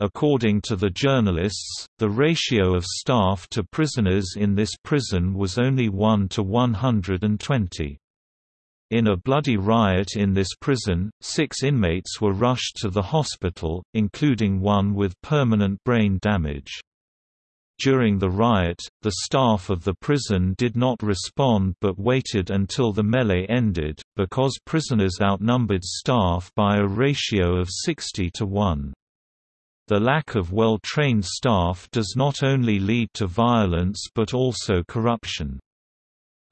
According to the journalists, the ratio of staff to prisoners in this prison was only 1 to 120. In a bloody riot in this prison, six inmates were rushed to the hospital, including one with permanent brain damage. During the riot, the staff of the prison did not respond but waited until the melee ended, because prisoners outnumbered staff by a ratio of 60 to 1. The lack of well-trained staff does not only lead to violence but also corruption.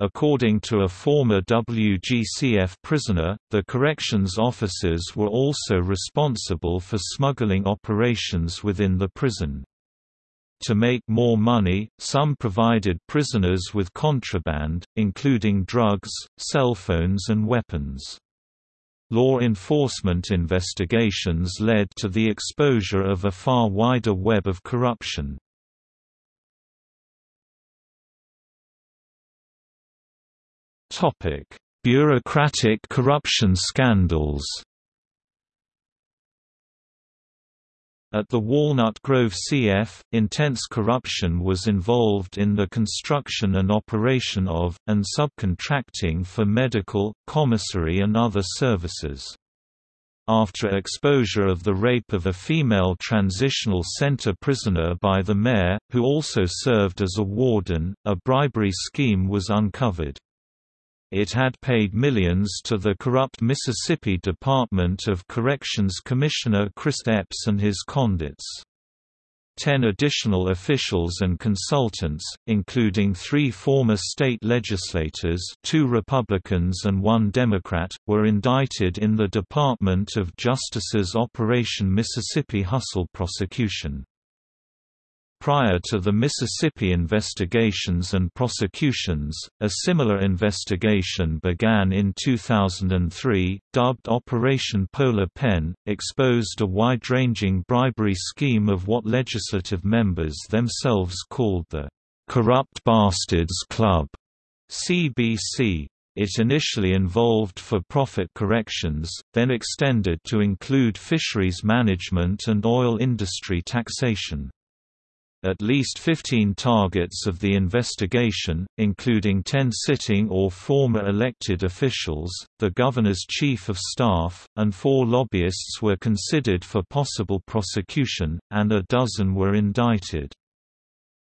According to a former WGCF prisoner, the corrections officers were also responsible for smuggling operations within the prison. To make more money, some provided prisoners with contraband, including drugs, cell phones and weapons. Law enforcement investigations led to the exposure of a far wider web of corruption. Bureaucratic corruption scandals At the Walnut Grove CF, intense corruption was involved in the construction and operation of, and subcontracting for medical, commissary and other services. After exposure of the rape of a female transitional center prisoner by the mayor, who also served as a warden, a bribery scheme was uncovered. It had paid millions to the corrupt Mississippi Department of Corrections Commissioner Chris Epps and his conduits. Ten additional officials and consultants, including three former state legislators two Republicans and one Democrat, were indicted in the Department of Justice's Operation Mississippi Hustle prosecution. Prior to the Mississippi investigations and prosecutions, a similar investigation began in 2003, dubbed Operation Polar Pen, exposed a wide-ranging bribery scheme of what legislative members themselves called the Corrupt Bastards Club CBC. It initially involved for-profit corrections, then extended to include fisheries management and oil industry taxation. At least 15 targets of the investigation, including 10 sitting or former elected officials, the governor's chief of staff, and four lobbyists were considered for possible prosecution, and a dozen were indicted.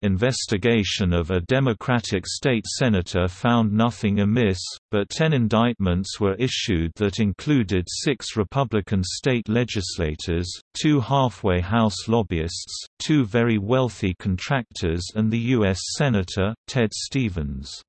Investigation of a Democratic state senator found nothing amiss, but ten indictments were issued that included six Republican state legislators, two halfway House lobbyists, two very wealthy contractors and the U.S. Senator, Ted Stevens.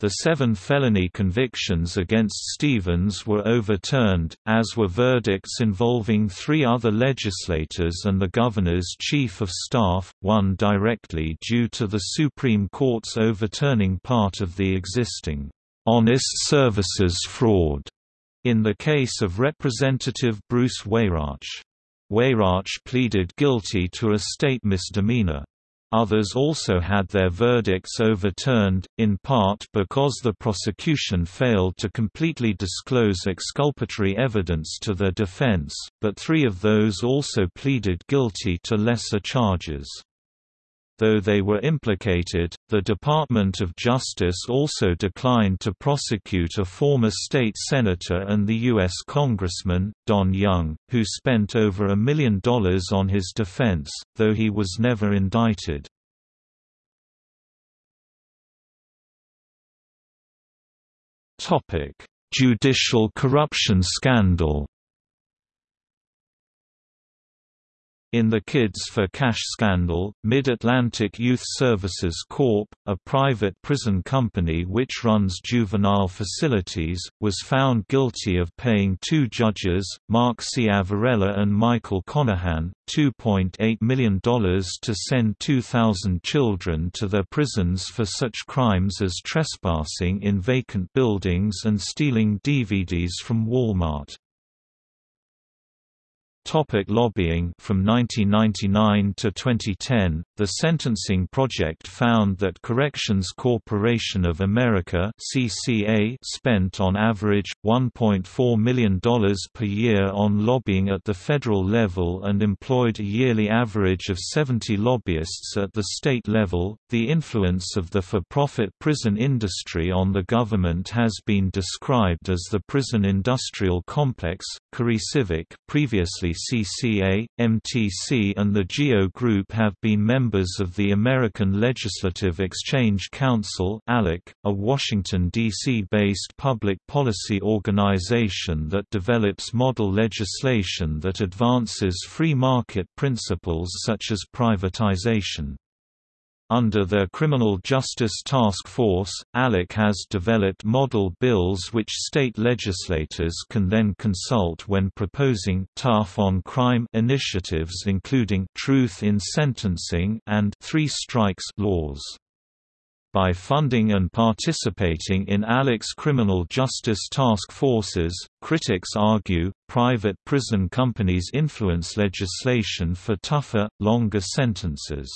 The seven felony convictions against Stevens were overturned, as were verdicts involving three other legislators and the governor's chief of staff, one directly due to the Supreme Court's overturning part of the existing honest services fraud in the case of Representative Bruce Weyhrauch. Weyhrauch pleaded guilty to a state misdemeanor. Others also had their verdicts overturned, in part because the prosecution failed to completely disclose exculpatory evidence to their defense, but three of those also pleaded guilty to lesser charges. Though they were implicated, the Department of Justice also declined to prosecute a former state senator and the U.S. Congressman, Don Young, who spent over a million dollars on his defense, though he was never indicted. Judicial corruption scandal In the Kids for Cash scandal, Mid-Atlantic Youth Services Corp., a private prison company which runs juvenile facilities, was found guilty of paying two judges, Mark Ciavarella and Michael Conahan, $2.8 million to send 2,000 children to their prisons for such crimes as trespassing in vacant buildings and stealing DVDs from Walmart. Topic lobbying From 1999 to 2010, the Sentencing Project found that Corrections Corporation of America (CCA) spent on average $1.4 million per year on lobbying at the federal level and employed a yearly average of 70 lobbyists at the state level. The influence of the for-profit prison industry on the government has been described as the prison industrial complex. CoreCivic, previously CCA, MTC and the GEO Group have been members of the American Legislative Exchange Council a Washington, D.C.-based public policy organization that develops model legislation that advances free market principles such as privatization. Under their Criminal Justice Task Force, ALEC has developed model bills which state legislators can then consult when proposing tough on crime initiatives including truth in sentencing and three strikes laws. By funding and participating in ALEC's criminal justice task forces, critics argue, private prison companies influence legislation for tougher, longer sentences.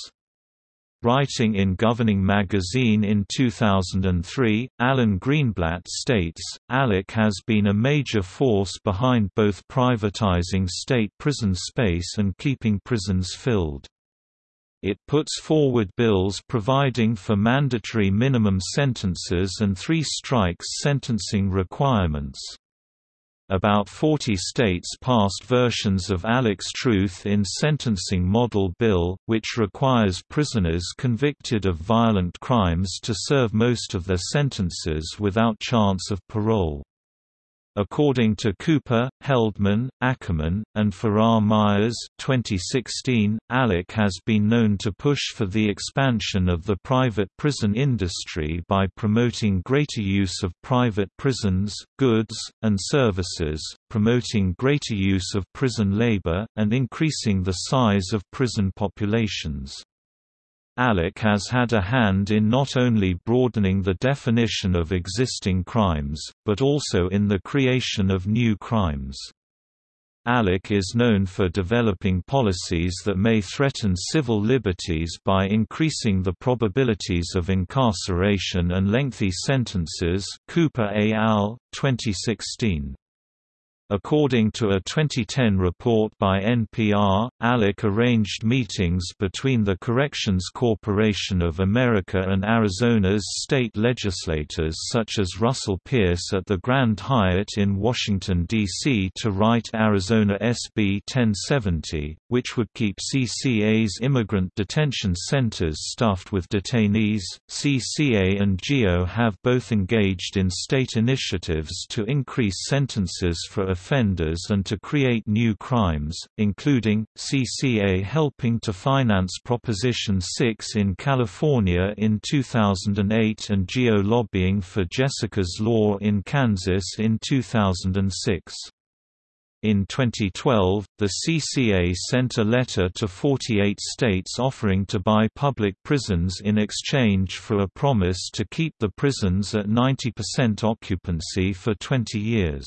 Writing in Governing Magazine in 2003, Alan Greenblatt states, ALEC has been a major force behind both privatizing state prison space and keeping prisons filled. It puts forward bills providing for mandatory minimum sentences and three strikes sentencing requirements. About 40 states passed versions of ALEC's Truth in Sentencing Model Bill, which requires prisoners convicted of violent crimes to serve most of their sentences without chance of parole. According to Cooper, Heldman, Ackerman, and Farrar Myers 2016, ALEC has been known to push for the expansion of the private prison industry by promoting greater use of private prisons, goods, and services, promoting greater use of prison labor, and increasing the size of prison populations. ALEC has had a hand in not only broadening the definition of existing crimes, but also in the creation of new crimes. ALEC is known for developing policies that may threaten civil liberties by increasing the probabilities of incarceration and lengthy sentences Cooper et al., 2016. According to a 2010 report by NPR, ALEC arranged meetings between the Corrections Corporation of America and Arizona's state legislators such as Russell Pearce at the Grand Hyatt in Washington, D.C. to write Arizona SB 1070, which would keep CCA's immigrant detention centers stuffed with detainees. CCA and GEO have both engaged in state initiatives to increase sentences for offenders and to create new crimes, including, CCA helping to finance Proposition 6 in California in 2008 and GEO lobbying for Jessica's Law in Kansas in 2006. In 2012, the CCA sent a letter to 48 states offering to buy public prisons in exchange for a promise to keep the prisons at 90% occupancy for 20 years.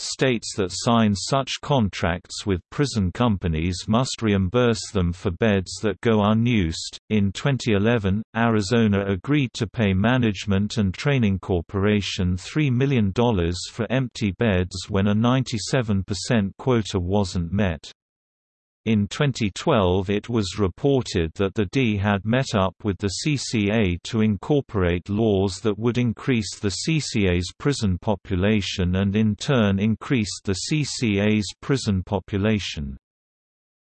States that sign such contracts with prison companies must reimburse them for beds that go unused. In 2011, Arizona agreed to pay Management and Training Corporation $3 million for empty beds when a 97% quota wasn't met. In 2012 it was reported that the D had met up with the CCA to incorporate laws that would increase the CCA's prison population and in turn increased the CCA's prison population.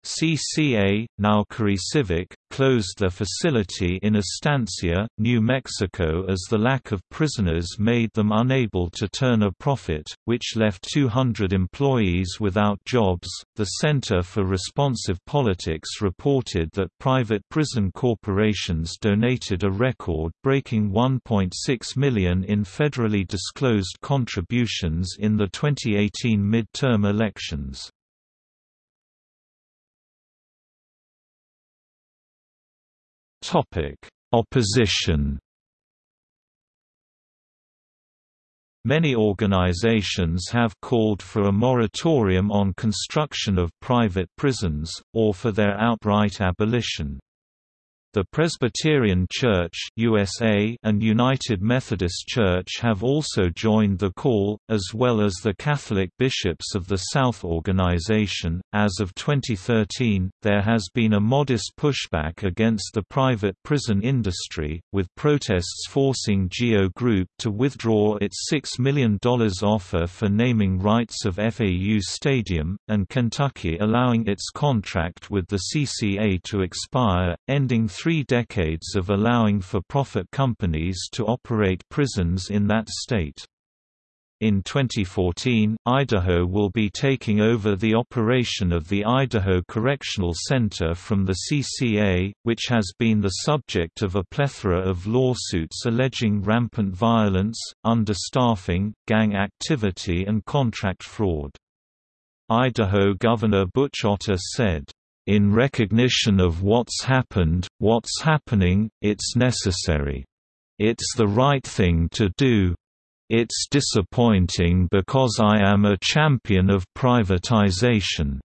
CCA, now CoreCivic, closed their facility in Estancia, New Mexico as the lack of prisoners made them unable to turn a profit, which left 200 employees without jobs. The Center for Responsive Politics reported that private prison corporations donated a record breaking 1.6 million in federally disclosed contributions in the 2018 midterm elections. Topic: Opposition. Many organizations have called for a moratorium on construction of private prisons, or for their outright abolition. The Presbyterian Church USA and United Methodist Church have also joined the call, as well as the Catholic Bishops of the South organization. As of 2013, there has been a modest pushback against the private prison industry, with protests forcing GEO Group to withdraw its $6 million offer for naming rights of FAU Stadium, and Kentucky allowing its contract with the CCA to expire, ending three decades of allowing for-profit companies to operate prisons in that state. In 2014, Idaho will be taking over the operation of the Idaho Correctional Center from the CCA, which has been the subject of a plethora of lawsuits alleging rampant violence, understaffing, gang activity and contract fraud. Idaho Governor Butch Otter said, in recognition of what's happened, what's happening, it's necessary. It's the right thing to do. It's disappointing because I am a champion of privatization.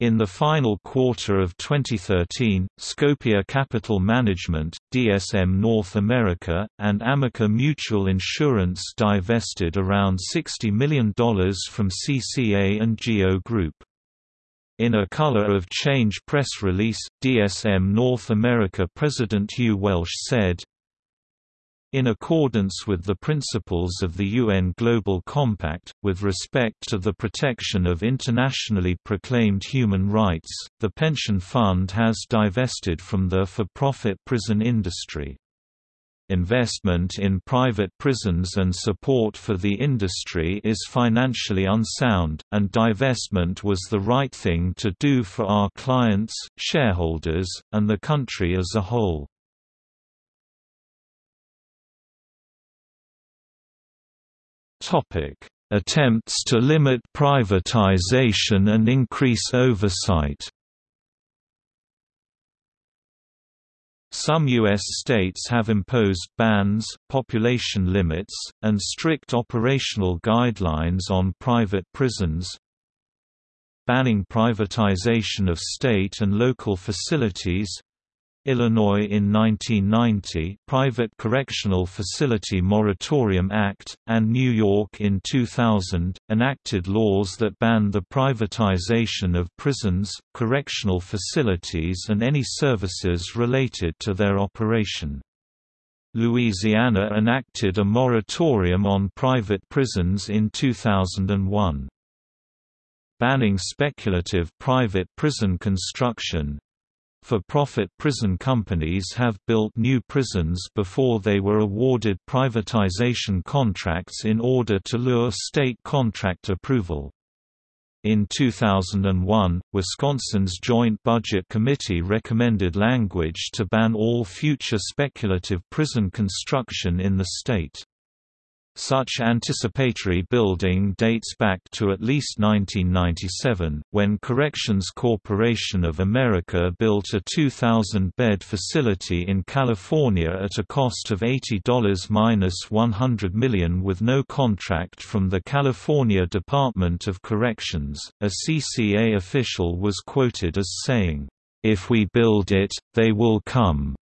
In the final quarter of 2013, Scopia Capital Management, DSM North America, and Amica Mutual Insurance divested around $60 million from CCA and GEO Group. In a Color of Change press release, DSM North America President Hugh Welsh said, in accordance with the principles of the UN Global Compact, with respect to the protection of internationally proclaimed human rights, the pension fund has divested from the for-profit prison industry. Investment in private prisons and support for the industry is financially unsound, and divestment was the right thing to do for our clients, shareholders, and the country as a whole. Attempts to limit privatization and increase oversight Some U.S. states have imposed bans, population limits, and strict operational guidelines on private prisons, banning privatization of state and local facilities, Illinois in 1990 Private Correctional Facility Moratorium Act, and New York in 2000, enacted laws that ban the privatization of prisons, correctional facilities and any services related to their operation. Louisiana enacted a moratorium on private prisons in 2001. Banning speculative private prison construction, for-profit prison companies have built new prisons before they were awarded privatization contracts in order to lure state contract approval. In 2001, Wisconsin's Joint Budget Committee recommended language to ban all future speculative prison construction in the state. Such anticipatory building dates back to at least 1997, when Corrections Corporation of America built a 2,000-bed facility in California at a cost of $80 minus $100 million with no contract from the California Department of Corrections. A CCA official was quoted as saying, "If we build it, they will come."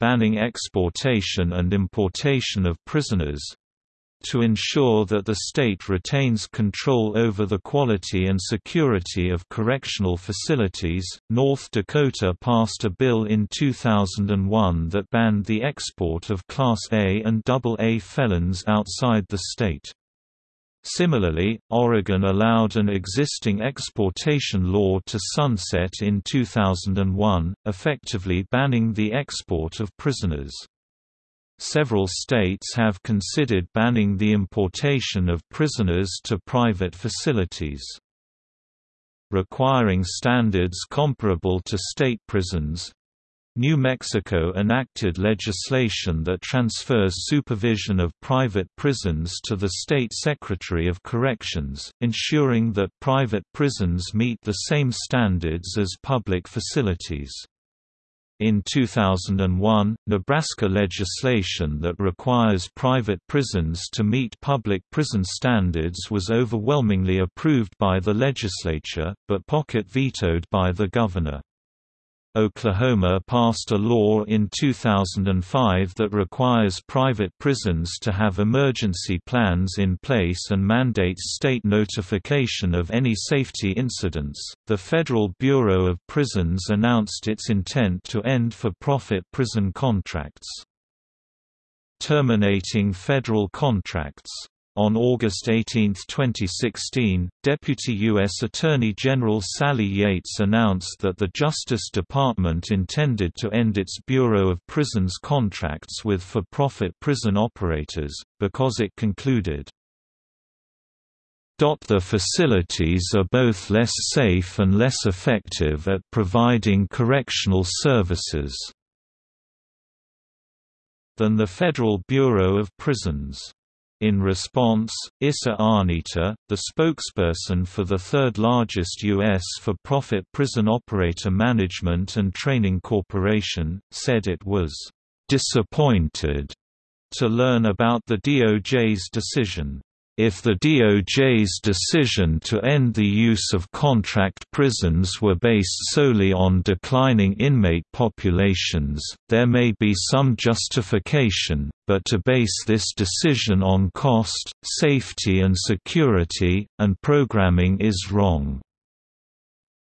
Banning exportation and importation of prisoners, to ensure that the state retains control over the quality and security of correctional facilities, North Dakota passed a bill in 2001 that banned the export of Class A and AA felons outside the state. Similarly, Oregon allowed an existing exportation law to sunset in 2001, effectively banning the export of prisoners. Several states have considered banning the importation of prisoners to private facilities. Requiring standards comparable to state prisons, New Mexico enacted legislation that transfers supervision of private prisons to the State Secretary of Corrections, ensuring that private prisons meet the same standards as public facilities. In 2001, Nebraska legislation that requires private prisons to meet public prison standards was overwhelmingly approved by the legislature, but pocket vetoed by the governor. Oklahoma passed a law in 2005 that requires private prisons to have emergency plans in place and mandates state notification of any safety incidents. The Federal Bureau of Prisons announced its intent to end for profit prison contracts. Terminating federal contracts on August 18, 2016, Deputy U.S. Attorney General Sally Yates announced that the Justice Department intended to end its Bureau of Prisons contracts with for-profit prison operators, because it concluded, the facilities are both less safe and less effective at providing correctional services than the Federal Bureau of Prisons. In response, Issa Arnita, the spokesperson for the third-largest U.S. for-profit prison operator management and training corporation, said it was "...disappointed," to learn about the DOJ's decision. If the DOJ's decision to end the use of contract prisons were based solely on declining inmate populations, there may be some justification, but to base this decision on cost, safety and security, and programming is wrong.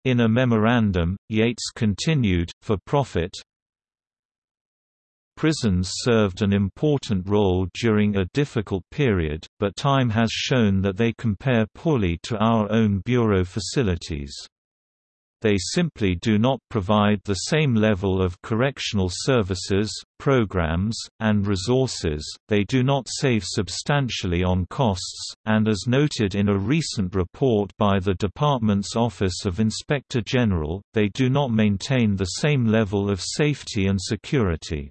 In a memorandum, Yates continued, for profit, Prisons served an important role during a difficult period, but time has shown that they compare poorly to our own bureau facilities. They simply do not provide the same level of correctional services, programs, and resources, they do not save substantially on costs, and as noted in a recent report by the Department's Office of Inspector General, they do not maintain the same level of safety and security.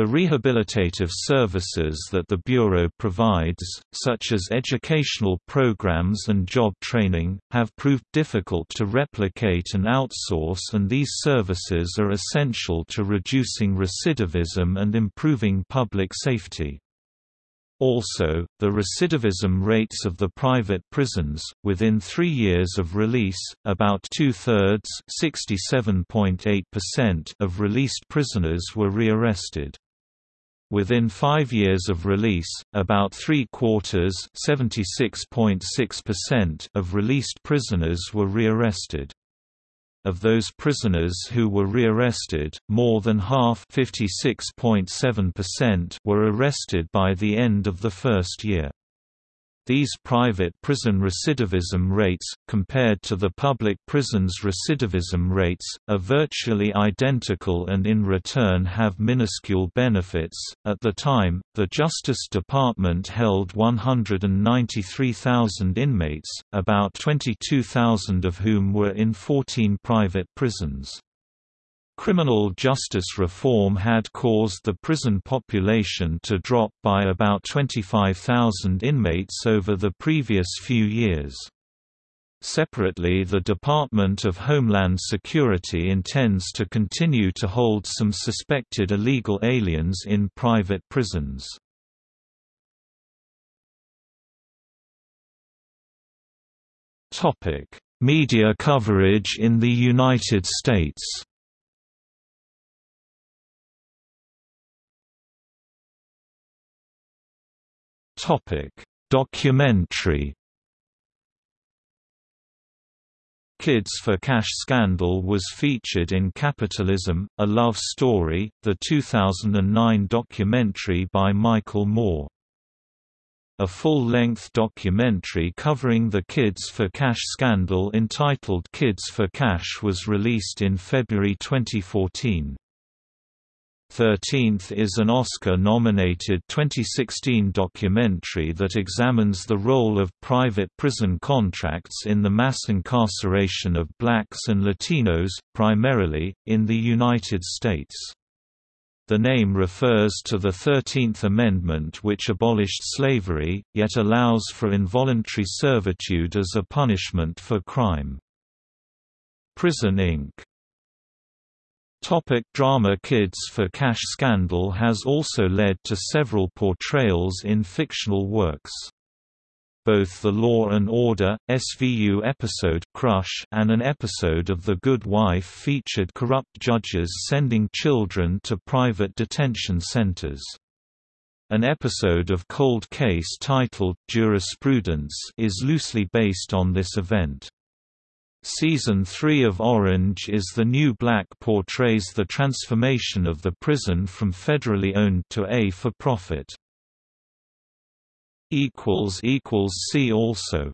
The rehabilitative services that the Bureau provides, such as educational programs and job training, have proved difficult to replicate and outsource and these services are essential to reducing recidivism and improving public safety. Also, the recidivism rates of the private prisons, within three years of release, about two-thirds of released prisoners were rearrested. Within five years of release, about three-quarters of released prisoners were rearrested. Of those prisoners who were rearrested, more than half were arrested by the end of the first year. These private prison recidivism rates, compared to the public prisons' recidivism rates, are virtually identical and in return have minuscule benefits. At the time, the Justice Department held 193,000 inmates, about 22,000 of whom were in 14 private prisons. Criminal justice reform had caused the prison population to drop by about 25,000 inmates over the previous few years. Separately the Department of Homeland Security intends to continue to hold some suspected illegal aliens in private prisons. Media coverage in the United States Topic: Documentary. Kids for Cash Scandal was featured in Capitalism: A Love Story, the 2009 documentary by Michael Moore. A full-length documentary covering the Kids for Cash scandal entitled Kids for Cash was released in February 2014. 13th is an Oscar-nominated 2016 documentary that examines the role of private prison contracts in the mass incarceration of blacks and Latinos, primarily, in the United States. The name refers to the Thirteenth Amendment which abolished slavery, yet allows for involuntary servitude as a punishment for crime. Prison Inc. Topic drama Kids for Cash scandal has also led to several portrayals in fictional works. Both the Law and Order, SVU episode Crush and an episode of The Good Wife featured corrupt judges sending children to private detention centers. An episode of Cold Case titled, Jurisprudence is loosely based on this event. Season 3 of Orange is the New Black portrays the transformation of the prison from federally owned to a for-profit. See also